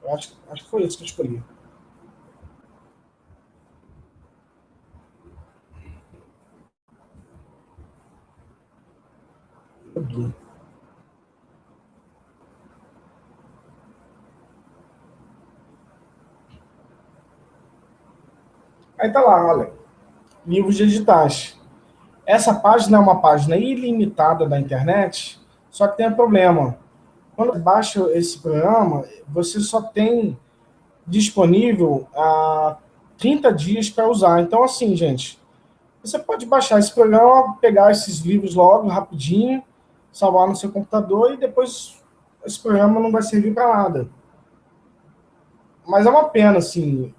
Eu acho, acho que foi esse que eu escolhi. Aí tá lá, olha. Livros digitais. Essa página é uma página ilimitada da internet, só que tem um problema quando baixa esse programa, você só tem disponível a 30 dias para usar. Então, assim, gente, você pode baixar esse programa, pegar esses livros logo, rapidinho, salvar no seu computador e depois esse programa não vai servir para nada. Mas é uma pena, assim.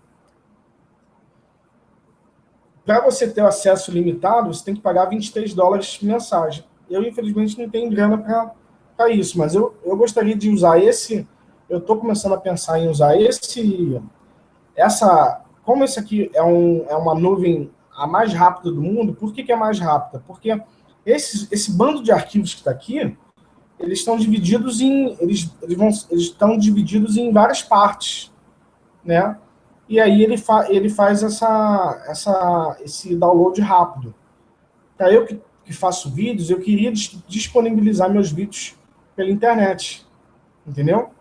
Para você ter acesso limitado, você tem que pagar 23 dólares mensagem. Eu, infelizmente, não tenho grana para para isso, mas eu, eu gostaria de usar esse, eu estou começando a pensar em usar esse, essa, como esse aqui é, um, é uma nuvem a mais rápida do mundo, por que, que é mais rápida? Porque esse, esse bando de arquivos que está aqui, eles estão divididos em, eles, eles, vão, eles estão divididos em várias partes, né? E aí ele, fa, ele faz essa, essa, esse download rápido. Para eu que, que faço vídeos, eu queria disponibilizar meus vídeos pela internet, entendeu?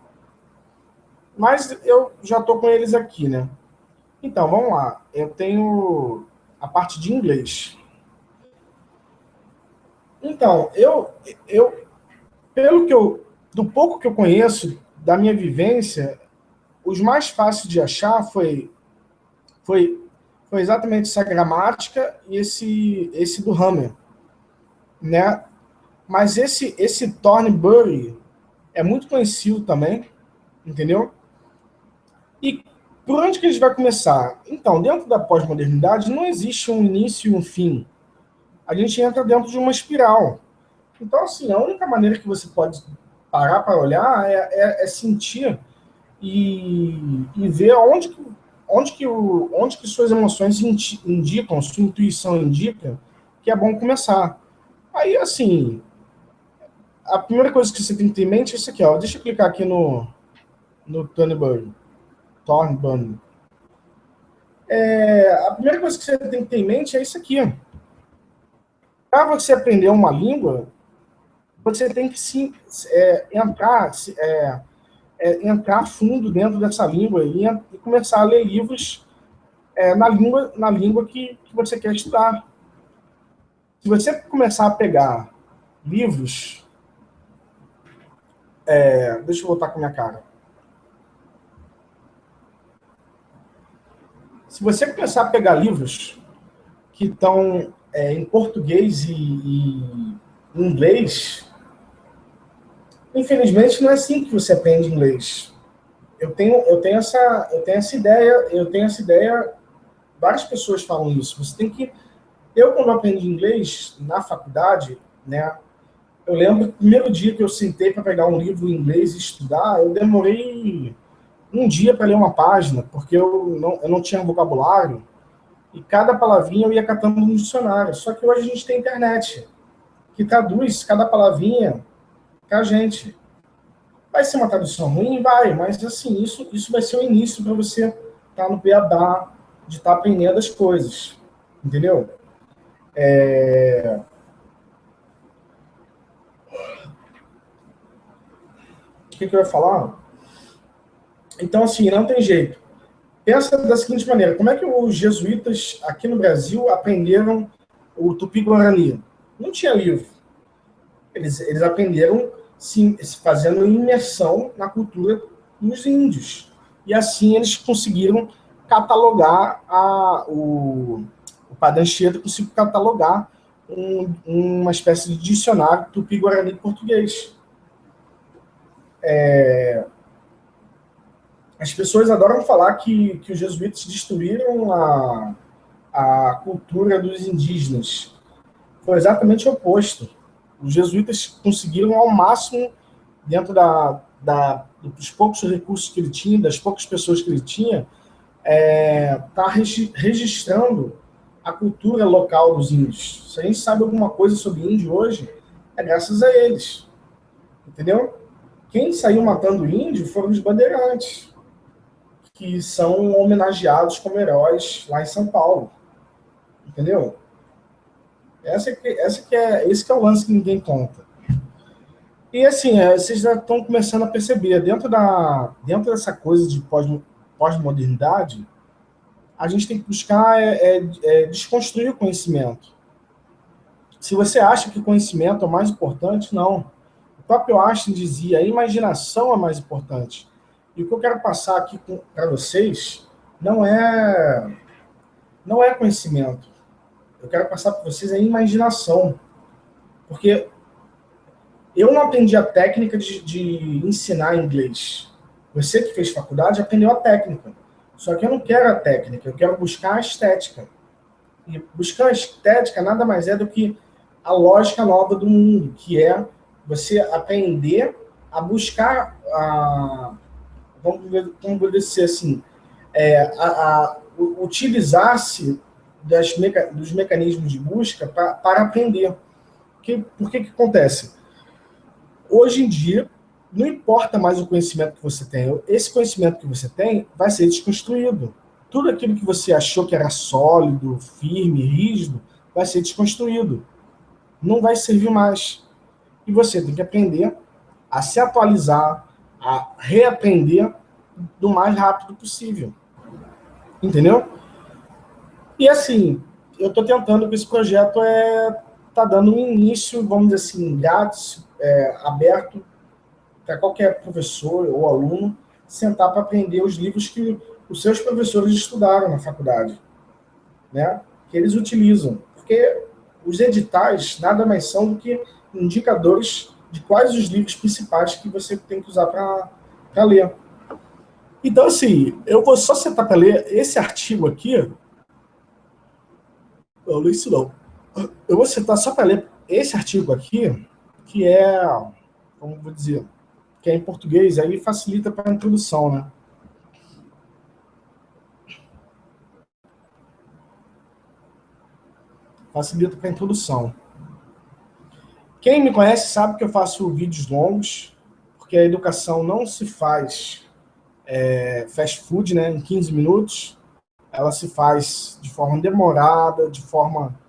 Mas eu já estou com eles aqui, né? Então, vamos lá. Eu tenho a parte de inglês. Então, eu, eu pelo que eu, do pouco que eu conheço, da minha vivência, os mais fáceis de achar foi, foi, foi exatamente essa gramática e esse, esse do Hammer, né? Mas esse, esse Thornbury é muito conhecido também, entendeu? E por onde que a gente vai começar? Então, dentro da pós-modernidade não existe um início e um fim. A gente entra dentro de uma espiral. Então, assim, a única maneira que você pode parar para olhar é, é, é sentir e, e, ver onde que, onde, que o, onde que suas emoções indicam, sua intuição indica que é bom começar. Aí, assim, a primeira coisa que você tem que ter em mente é isso aqui, ó. Deixa eu clicar aqui no, no Thornburn. Thornburn. É, a primeira coisa que você tem que ter em mente é isso aqui. Para você aprender uma língua, você tem que sim, é, entrar, é, é, entrar fundo dentro dessa língua e, e começar a ler livros é, na língua, na língua que, que você quer estudar. Se você começar a pegar livros é, deixa eu voltar com a minha cara. Se você começar a pegar livros que estão é, em português e, e inglês, infelizmente não é assim que você aprende inglês. Eu tenho, eu tenho essa, eu tenho essa ideia, eu tenho essa ideia. Várias pessoas falam isso. Você tem que, eu quando aprendi inglês na faculdade, né, eu lembro o primeiro dia que eu sentei para pegar um livro em inglês e estudar, eu demorei um dia para ler uma página, porque eu não, eu não tinha vocabulário, e cada palavrinha eu ia catando no dicionário. Só que hoje a gente tem internet, que traduz cada palavrinha para a gente. Vai ser uma tradução ruim? Vai, mas assim, isso, isso vai ser o início para você estar tá no beabá, de estar tá aprendendo as coisas. Entendeu? É... O que, que eu ia falar? Então, assim, não tem jeito. Pensa da seguinte maneira, como é que os jesuítas aqui no Brasil aprenderam o Tupi-Guarani? Não tinha livro. Eles, eles aprenderam se, fazendo imersão na cultura dos índios. E assim eles conseguiram catalogar a, o, o Padre Anchieta conseguiu catalogar um, uma espécie de dicionário tupi-guarani português. É, as pessoas adoram falar que, que os jesuítas destruíram a, a cultura dos indígenas. Foi exatamente o oposto. Os jesuítas conseguiram ao máximo, dentro da, da, dos poucos recursos que ele tinha, das poucas pessoas que ele tinha, é, tá registrando a cultura local dos índios. Se a gente sabe alguma coisa sobre índio hoje, é graças a eles. Entendeu? Quem saiu matando índio foram os bandeirantes que são homenageados como heróis lá em São Paulo. Entendeu? Essa que, essa que é, esse que é o lance que ninguém conta. E assim, é, vocês já estão começando a perceber, dentro, da, dentro dessa coisa de pós-modernidade, a gente tem que buscar é, é, é, desconstruir o conhecimento. Se você acha que conhecimento é o mais importante, não. O próprio Einstein dizia, a imaginação é mais importante. E o que eu quero passar aqui para vocês não é, não é conhecimento. Eu quero passar para vocês a imaginação. Porque eu não aprendi a técnica de, de ensinar inglês. Você que fez faculdade aprendeu a técnica. Só que eu não quero a técnica, eu quero buscar a estética. E buscar a estética nada mais é do que a lógica nova do mundo, que é você aprender a buscar a, vamos, vamos dizer assim, é, a, a utilizar-se meca, dos mecanismos de busca pra, para aprender. Que, por que que acontece? Hoje em dia, não importa mais o conhecimento que você tem, esse conhecimento que você tem vai ser desconstruído. Tudo aquilo que você achou que era sólido, firme, rígido, vai ser desconstruído. Não vai servir mais. E você tem que aprender a se atualizar, a reaprender do mais rápido possível. Entendeu? E assim, eu estou tentando que esse projeto é tá dando um início, vamos dizer assim, grátis, é, aberto para qualquer professor ou aluno sentar para aprender os livros que os seus professores estudaram na faculdade, né? Que eles utilizam, porque os editais nada mais são do que indicadores de quais os livros principais que você tem que usar para ler. Então, assim, eu vou só sentar para ler esse artigo aqui. Não, não isso não. Eu vou sentar só para ler esse artigo aqui, que é, como vou dizer, que é em português, aí facilita para a introdução, né? Facilita para a introdução. Quem me conhece sabe que eu faço vídeos longos, porque a educação não se faz é, fast food né, em 15 minutos, ela se faz de forma demorada, de forma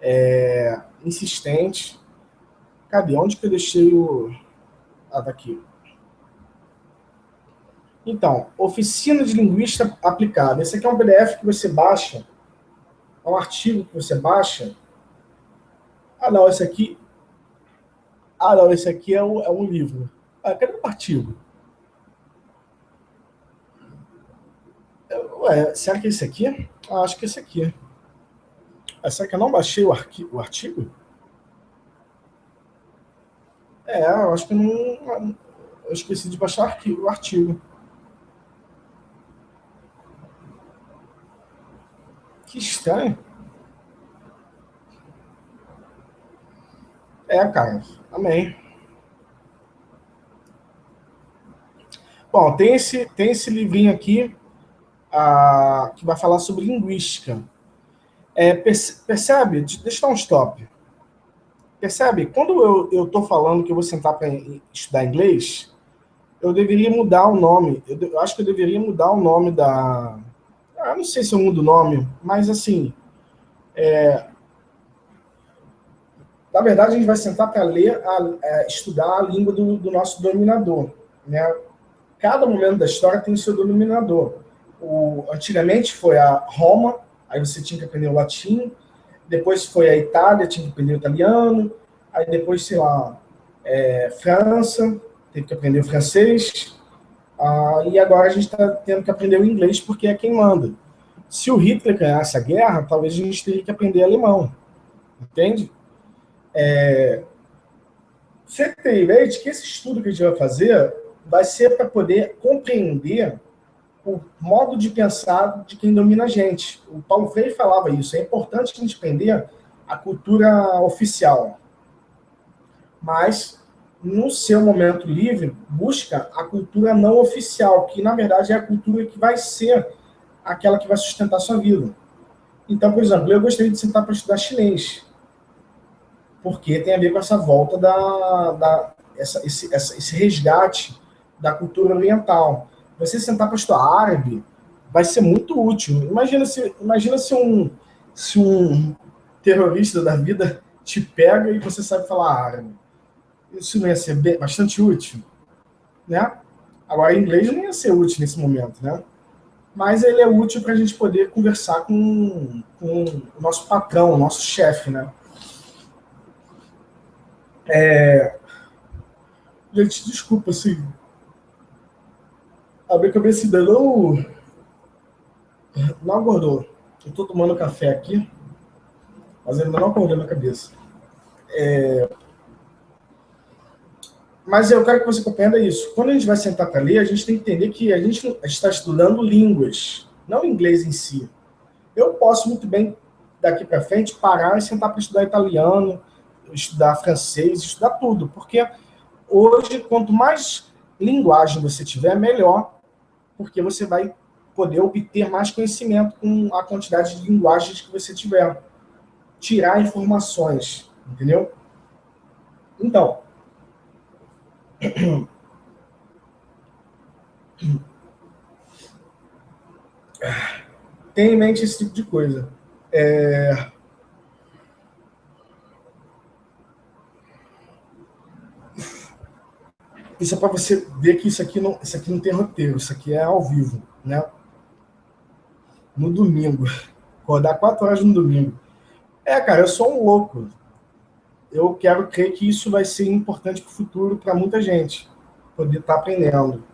é, insistente. Cadê? Onde que eu deixei o... Ah, daqui. Então, oficina de linguística aplicada. Esse aqui é um PDF que você baixa, é um artigo que você baixa. Ah, não, esse aqui ah, não, esse aqui é um, é um livro. Ah, cadê o artigo? Ué, será que é esse aqui? Ah, acho que é esse aqui. Ah, será que eu não baixei o, o artigo? É, eu acho que não... Eu esqueci de baixar o artigo. O artigo. Que estranho. É, cara. Amém. Bom, tem esse, tem esse livrinho aqui ah, que vai falar sobre linguística. É, percebe? Deixa eu dar um stop. Percebe? Quando eu estou falando que eu vou sentar para estudar inglês, eu deveria mudar o nome. Eu, eu, acho que eu deveria mudar o nome da. Ah, não sei se eu mudo o nome, mas assim. É, na verdade, a gente vai sentar para ler, a, a, é, estudar a língua do, do, nosso dominador. Né? Cada momento da história tem o seu dominador. O, antigamente foi a Roma, aí você tinha que aprender o latim. Depois foi a Itália, tinha que aprender o italiano. Aí depois, sei lá, é, França, teve que aprender o francês. Ah, e agora a gente está tendo que aprender o inglês porque é quem manda. Se o Hitler ganhasse a guerra, talvez a gente teria que aprender alemão. Entende? É, você tem ideia de que esse estudo que a gente vai fazer vai ser para poder compreender o modo de pensar de quem domina a gente. O Paulo Freire falava isso. É importante a gente aprender a cultura oficial. Mas, no seu momento livre, busca a cultura não oficial, que na verdade é a cultura que vai ser aquela que vai sustentar a sua vida. Então, por exemplo, eu gostaria de sentar para estudar chinês porque tem a ver com essa volta da, da essa, esse, essa, esse resgate da cultura oriental. Você sentar para estudar árabe vai ser muito útil. Imagina se, imagina se um se um terrorista da vida te pega e você sabe falar árabe. Isso não ia ser bastante útil, né? Agora, inglês não ia ser útil nesse momento, né? Mas ele é útil para a gente poder conversar com, com o nosso patrão, o nosso chefe, né? É... Gente, desculpa, assim. A minha cabeça ainda não. Não acordou. Eu tô tomando café aqui, mas ainda não acordou na cabeça. É... Mas eu quero que você compreenda isso. Quando a gente vai sentar para ler, a gente tem que entender que a gente está estudando línguas, não inglês em si. Eu posso muito bem, daqui para frente, parar e sentar para estudar italiano, estudar francês, estudar tudo, porque hoje, quanto mais linguagem você tiver, melhor, porque você vai poder obter mais conhecimento com a quantidade de linguagens que você tiver. Tirar informações, entendeu? Então, tenha em mente esse tipo de coisa. É... Isso é para você ver que isso aqui, não, isso aqui não tem roteiro, isso aqui é ao vivo, né? No domingo. Acordar quatro horas no domingo. É, cara, eu sou um louco. Eu quero crer que isso vai ser importante para o futuro para muita gente. Poder estar tá aprendendo.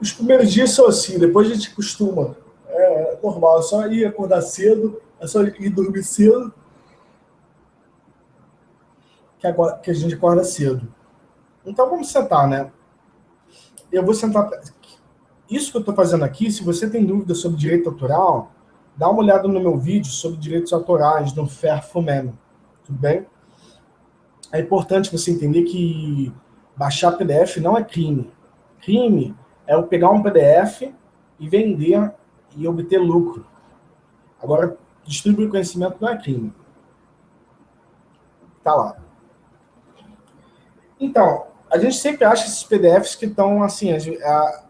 Os primeiros dias são assim, depois a gente costuma. É normal, é só ir acordar cedo, é só ir dormir cedo, que, agora, que a gente acorda cedo. Então vamos sentar, né? Eu vou sentar. Isso que eu estou fazendo aqui, se você tem dúvida sobre direito autoral, dá uma olhada no meu vídeo sobre direitos autorais no FERFUMEM, tudo bem? É importante você entender que baixar PDF não é crime. Crime é eu pegar um PDF e vender e obter lucro. Agora, distribuir conhecimento não é crime. Tá lá. Então, a gente sempre acha esses PDFs que estão assim, a,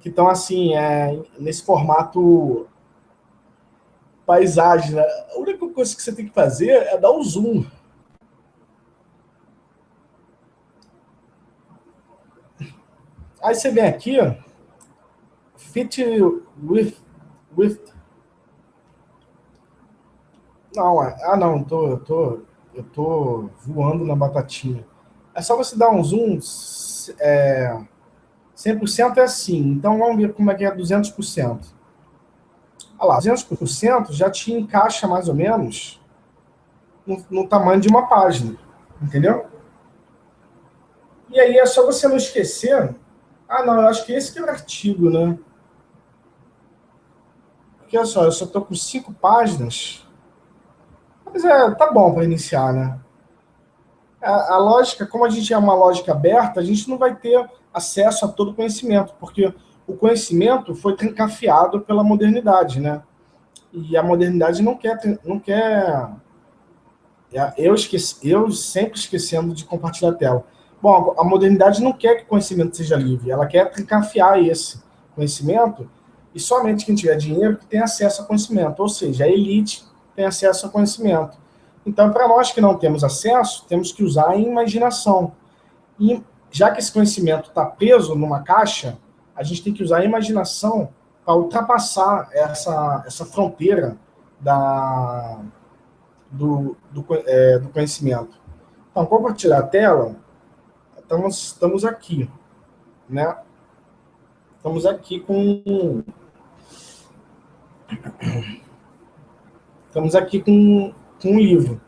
que estão assim, é, nesse formato paisagem. Né? A única coisa que você tem que fazer é dar um zoom. Aí você vem aqui, ó, fit with, with não, é, ah não, tô, eu tô, eu tô voando na batatinha. É só você dar um zoom, é, 100% é assim, então vamos ver como é que é 200%. Olha lá, 200% já te encaixa mais ou menos no, no tamanho de uma página, entendeu? E aí é só você não esquecer, ah não, eu acho que esse que é o artigo, né? Porque olha só, eu só estou com cinco páginas, mas é, tá bom para iniciar, né? A, a, lógica, como a gente é uma lógica aberta, a gente não vai ter acesso a todo conhecimento, porque o conhecimento foi trancafiado pela modernidade, né? E a modernidade não quer, não quer É, eu, esqueci, eu sempre esquecendo de compartilhar a tela. Bom, a modernidade não quer que o conhecimento seja livre, ela quer trancafiar esse conhecimento e somente quem tiver dinheiro que tem acesso a conhecimento, ou seja, a elite tem acesso a conhecimento. Então, para nós que não temos acesso, temos que usar a imaginação. E já que esse conhecimento está preso numa caixa, a gente tem que usar a imaginação para ultrapassar essa, essa fronteira da, do, do, é, do conhecimento. Então, compartilhar a tela, estamos, estamos aqui, né? Estamos aqui com... Estamos aqui com, com um livro.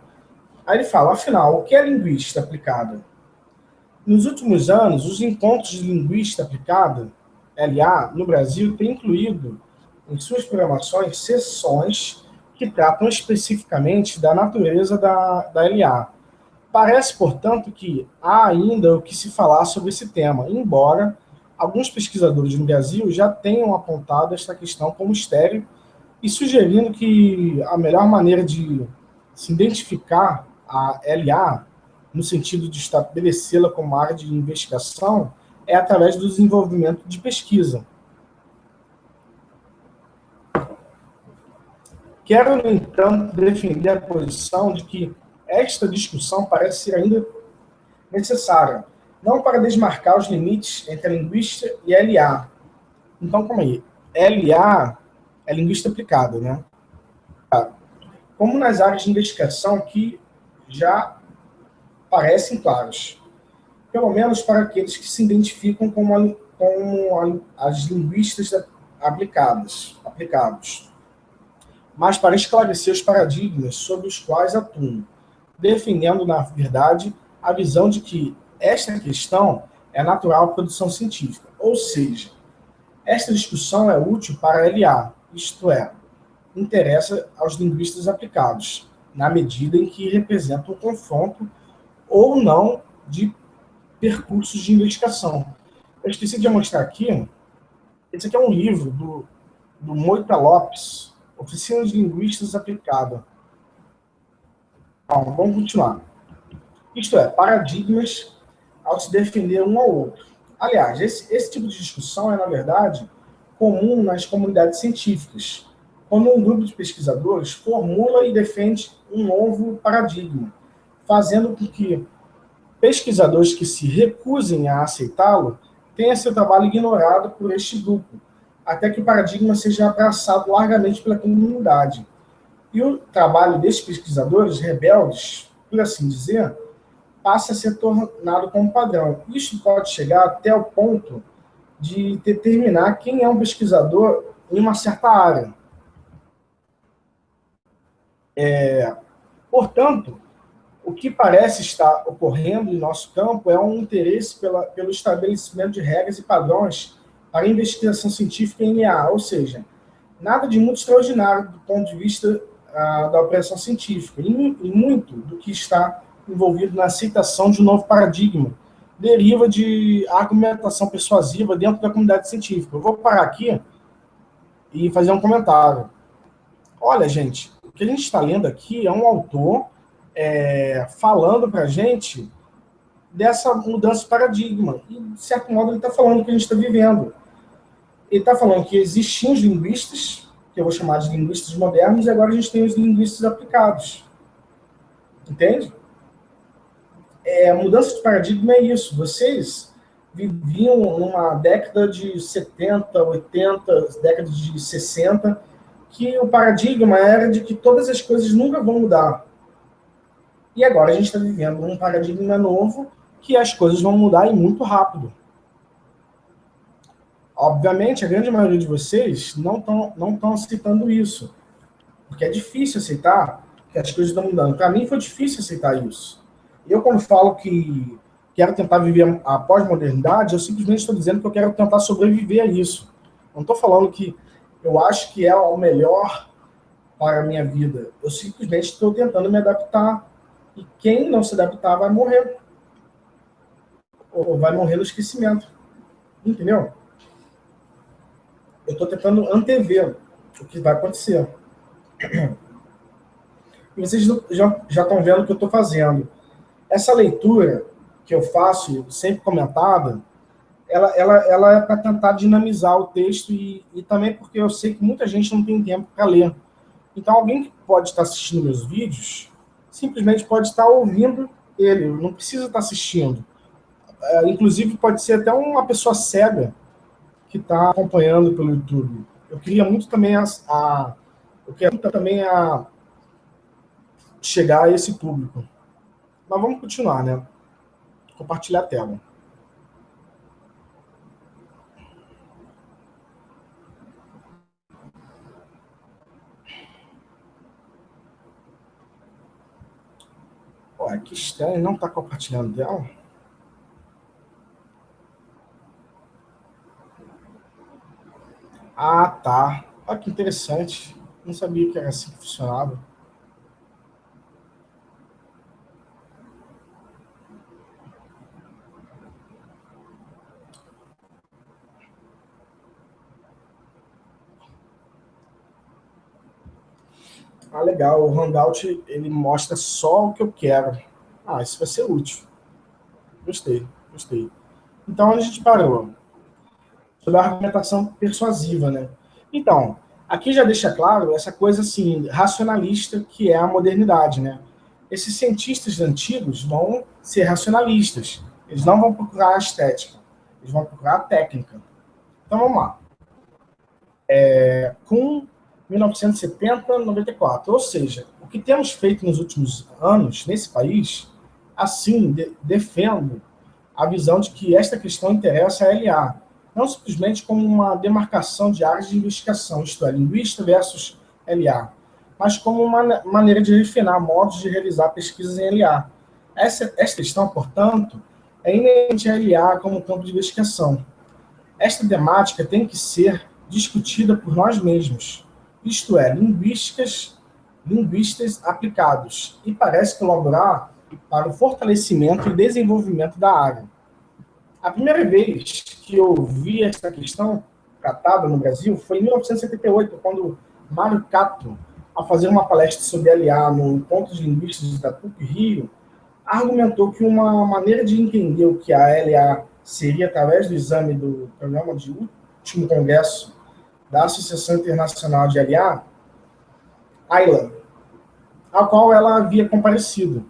Aí ele fala, afinal, o que é linguística aplicada? Nos últimos anos, os encontros de linguística aplicada, LA, no Brasil, têm incluído em suas programações sessões que tratam especificamente da natureza da, da LA. Parece, portanto, que há ainda o que se falar sobre esse tema, embora alguns pesquisadores no Brasil já tenham apontado esta questão como estéreo e sugerindo que a melhor maneira de se identificar a LA, no sentido de estabelecê-la como área de investigação, é através do desenvolvimento de pesquisa. Quero, no entanto, defender a posição de que esta discussão parece ser ainda necessária, não para desmarcar os limites entre a linguista e LA. Então, como aí? LA é linguista aplicada, né? Como nas áreas de investigação que já parecem claras, pelo menos para aqueles que se identificam como, a, como a, as linguistas aplicadas, aplicados. Mas para esclarecer os paradigmas sobre os quais atuam, defendendo, na verdade, a visão de que esta questão é natural à produção científica, ou seja, esta discussão é útil para a LA, isto é, interessa aos linguistas aplicados, na medida em que representa um confronto ou não de percursos de investigação. Eu esqueci de mostrar aqui, esse aqui é um livro do, do Moita Lopes, Oficina de Linguistas Aplicada. Bom, vamos continuar. Isto é, paradigmas ao se defender um ao outro. Aliás, esse, esse tipo de discussão é, na verdade, comum nas comunidades científicas, quando um grupo de pesquisadores formula e defende um novo paradigma, fazendo com que pesquisadores que se recusem a aceitá-lo tenham seu trabalho ignorado por este grupo, até que o paradigma seja abraçado largamente pela comunidade. E o trabalho desses pesquisadores rebeldes, por assim dizer, passa a ser tornado como padrão. Isso pode chegar até o ponto de determinar quem é um pesquisador em uma certa área. É, portanto, o que parece estar ocorrendo em nosso campo é um interesse pela, pelo estabelecimento de regras e padrões para investigação científica em IA, ou seja, nada de muito extraordinário do ponto de vista ah, da operação científica, e, e muito do que está envolvido na aceitação de um novo paradigma, deriva de argumentação persuasiva dentro da comunidade científica. Eu vou parar aqui e fazer um comentário. Olha, gente, o que a gente está lendo aqui é um autor é, falando para a gente dessa mudança de paradigma. E, de certo modo, ele está falando o que a gente está vivendo ele está falando que existiam os linguistas, que eu vou chamar de linguistas modernos, e agora a gente tem os linguistas aplicados. Entende? É, a mudança de paradigma é isso. Vocês viviam numa década de 70, 80, década de 60, que o paradigma era de que todas as coisas nunca vão mudar. E agora a gente está vivendo um paradigma novo que as coisas vão mudar e muito rápido. Obviamente, a grande maioria de vocês não estão não aceitando isso, porque é difícil aceitar que as coisas estão mudando. Para mim foi difícil aceitar isso. Eu, quando falo que quero tentar viver a pós-modernidade, eu simplesmente estou dizendo que eu quero tentar sobreviver a isso. Não estou falando que eu acho que é o melhor para a minha vida. Eu simplesmente estou tentando me adaptar. E quem não se adaptar vai morrer. Ou vai morrer no esquecimento. Entendeu? Eu estou tentando antever o que vai acontecer. e vocês já, já estão vendo o que eu estou fazendo. Essa leitura que eu faço, sempre comentada, ela, ela, ela é para tentar dinamizar o texto e, e também porque eu sei que muita gente não tem tempo para ler. Então, alguém que pode estar assistindo meus vídeos, simplesmente pode estar ouvindo ele, não precisa estar assistindo. É, inclusive, pode ser até uma pessoa cega que está acompanhando pelo YouTube. Eu queria muito também a, a eu muito também a chegar a esse público. Mas vamos continuar, né? Compartilhar a tela. Ué, que estranho, não está compartilhando dela? Ah, tá. Olha que interessante. Não sabia que era assim que funcionava. Ah, legal, o Handout ele mostra só o que eu quero. Ah, isso vai ser útil. Gostei, gostei. Então, onde a gente parou? Sobre a argumentação persuasiva, né? Então, aqui já deixa claro essa coisa assim, racionalista que é a modernidade, né? Esses cientistas antigos vão ser racionalistas. Eles não vão procurar a estética, eles vão procurar a técnica. Então, vamos lá. É, com 1970, 94. Ou seja, o que temos feito nos últimos anos nesse país, assim, de, defendo a visão de que esta questão interessa a LA, não simplesmente como uma demarcação de áreas de investigação, isto é, linguista versus LA, mas como uma maneira de refinar modos de realizar pesquisas em LA. Essa, esta questão, portanto, é inerente a LA como campo de investigação. Esta temática tem que ser discutida por nós mesmos, isto é, linguísticas, linguistas aplicados, e parece colaborar para o fortalecimento e desenvolvimento da área. A primeira vez que eu vi essa questão tratada no Brasil foi em 1978, quando Mário Cato, ao fazer uma palestra sobre LA no Encontro de Linguistas da PUC Rio, argumentou que uma maneira de entender o que a LA seria através do exame do programa de último congresso da Associação Internacional de LA, Ayla, a qual ela havia comparecido.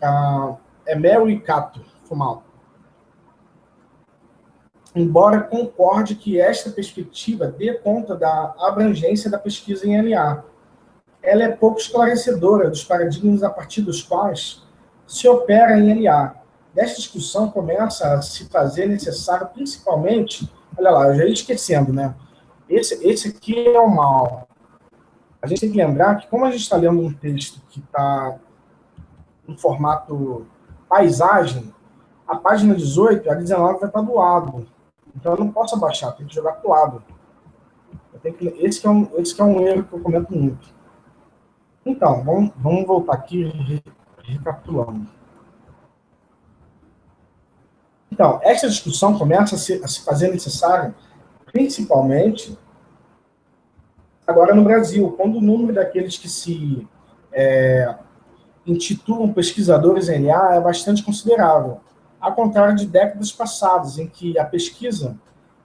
Ah, é Mary Cato Fumal. Embora concorde que esta perspectiva dê conta da abrangência da pesquisa em LA, ela é pouco esclarecedora dos paradigmas a partir dos quais se opera em LA. Desta discussão começa a se fazer necessário, principalmente, olha lá, eu já ia esquecendo, né? Esse, esse aqui é o mal. A gente tem que lembrar que, como a gente está lendo um texto que está em formato paisagem, a página 18, a 19 vai estar do lado. Então, eu não posso abaixar, tem que jogar para o lado. Que, esse, que é um, esse que é um erro que eu comento muito. Então, vamos, vamos voltar aqui recapitulando. Então, essa discussão começa a se, a se fazer necessária principalmente agora no Brasil, quando o número daqueles que se é, intitulam pesquisadores LA é bastante considerável, ao contrário de décadas passadas, em que a pesquisa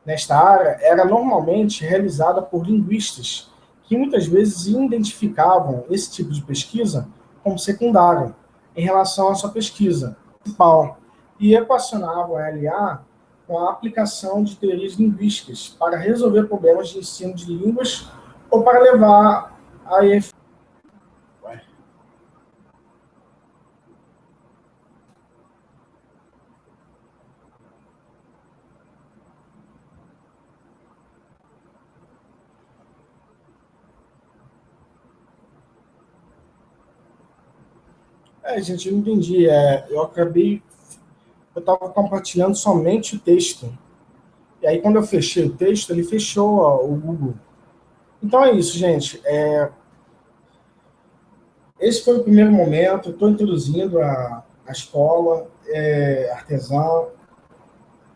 nesta área era normalmente realizada por linguistas, que muitas vezes identificavam esse tipo de pesquisa como secundário em relação à sua pesquisa principal, e equacionavam a LA com a aplicação de teorias linguísticas para resolver problemas de ensino de línguas ou para levar a É, gente, eu não entendi. É, eu acabei eu estava compartilhando somente o texto. E aí, quando eu fechei o texto, ele fechou ó, o Google. Então é isso, gente. É... Esse foi o primeiro momento. Estou introduzindo a, a escola é, artesã.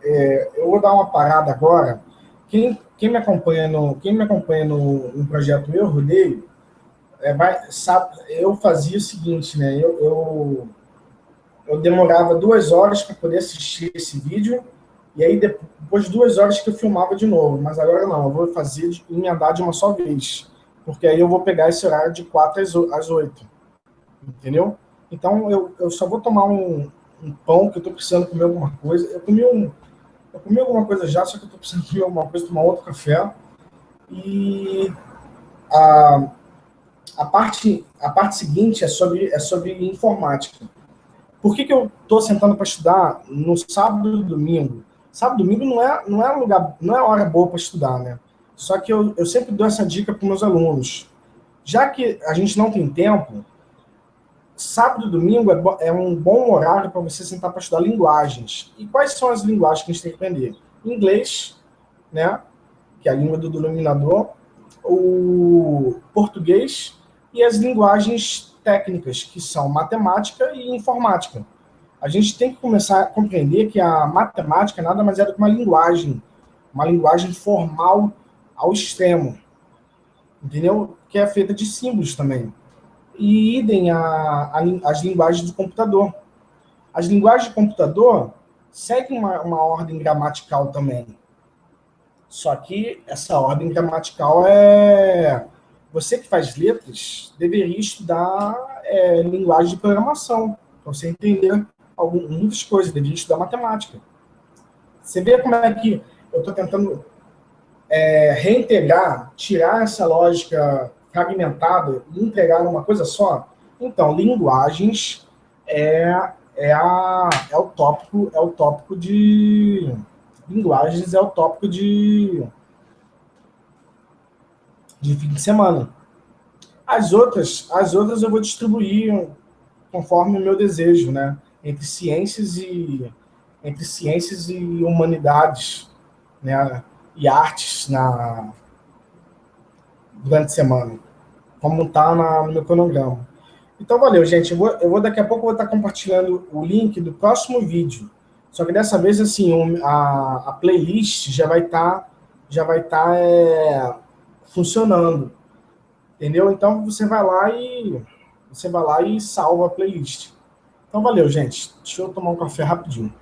É, eu vou dar uma parada agora. Quem, quem me acompanha no, quem me acompanha no, no projeto Eu Rodeio, é, vai, sabe, eu fazia o seguinte, né? Eu, eu, eu demorava duas horas para poder assistir esse vídeo, e aí depois de duas horas que eu filmava de novo. Mas agora não, eu vou fazer de, emendar de uma só vez. Porque aí eu vou pegar esse horário de 4 às 8. Entendeu? Então eu, eu só vou tomar um, um pão que eu estou precisando comer alguma coisa. Eu comi um. Eu comi alguma coisa já, só que eu estou precisando comer alguma coisa, tomar outro café. E a, a, parte, a parte seguinte é sobre, é sobre informática. Por que, que eu estou sentando para estudar no sábado e domingo? Sábado e domingo não é, não é lugar, não é hora boa para estudar, né? Só que eu, eu sempre dou essa dica para meus alunos. Já que a gente não tem tempo, sábado e domingo é, é um bom horário para você sentar para estudar linguagens. E quais são as linguagens que a gente tem que aprender? Inglês, né? Que é a língua do denominador, o português e as linguagens técnicas, que são matemática e informática. A gente tem que começar a compreender que a matemática nada mais é do que uma linguagem, uma linguagem formal ao extremo, entendeu? Que é feita de símbolos também. E idem a, a, as linguagens do computador. As linguagens do computador seguem uma, uma ordem gramatical também. Só que essa ordem gramatical é você que faz letras deveria estudar é, linguagem de programação, para você entender algumas, muitas coisas, deveria estudar matemática. Você vê como é que eu estou tentando é, reintegrar, tirar essa lógica fragmentada e entregar numa coisa só? Então, linguagens é, é, a, é o tópico, é o tópico de linguagens é o tópico de de fim de semana. As outras, as outras eu vou distribuir conforme o meu desejo, né? Entre ciências e entre ciências e humanidades, né? E artes na durante a semana, como está no meu cronograma. Então, valeu, gente. Eu vou, eu vou daqui a pouco vou estar compartilhando o link do próximo vídeo. Só que dessa vez, assim, a, a playlist já vai estar tá, já vai estar tá, é, funcionando. Entendeu? Então você vai lá e você vai lá e salva a playlist. Então valeu, gente. Deixa eu tomar um café rapidinho.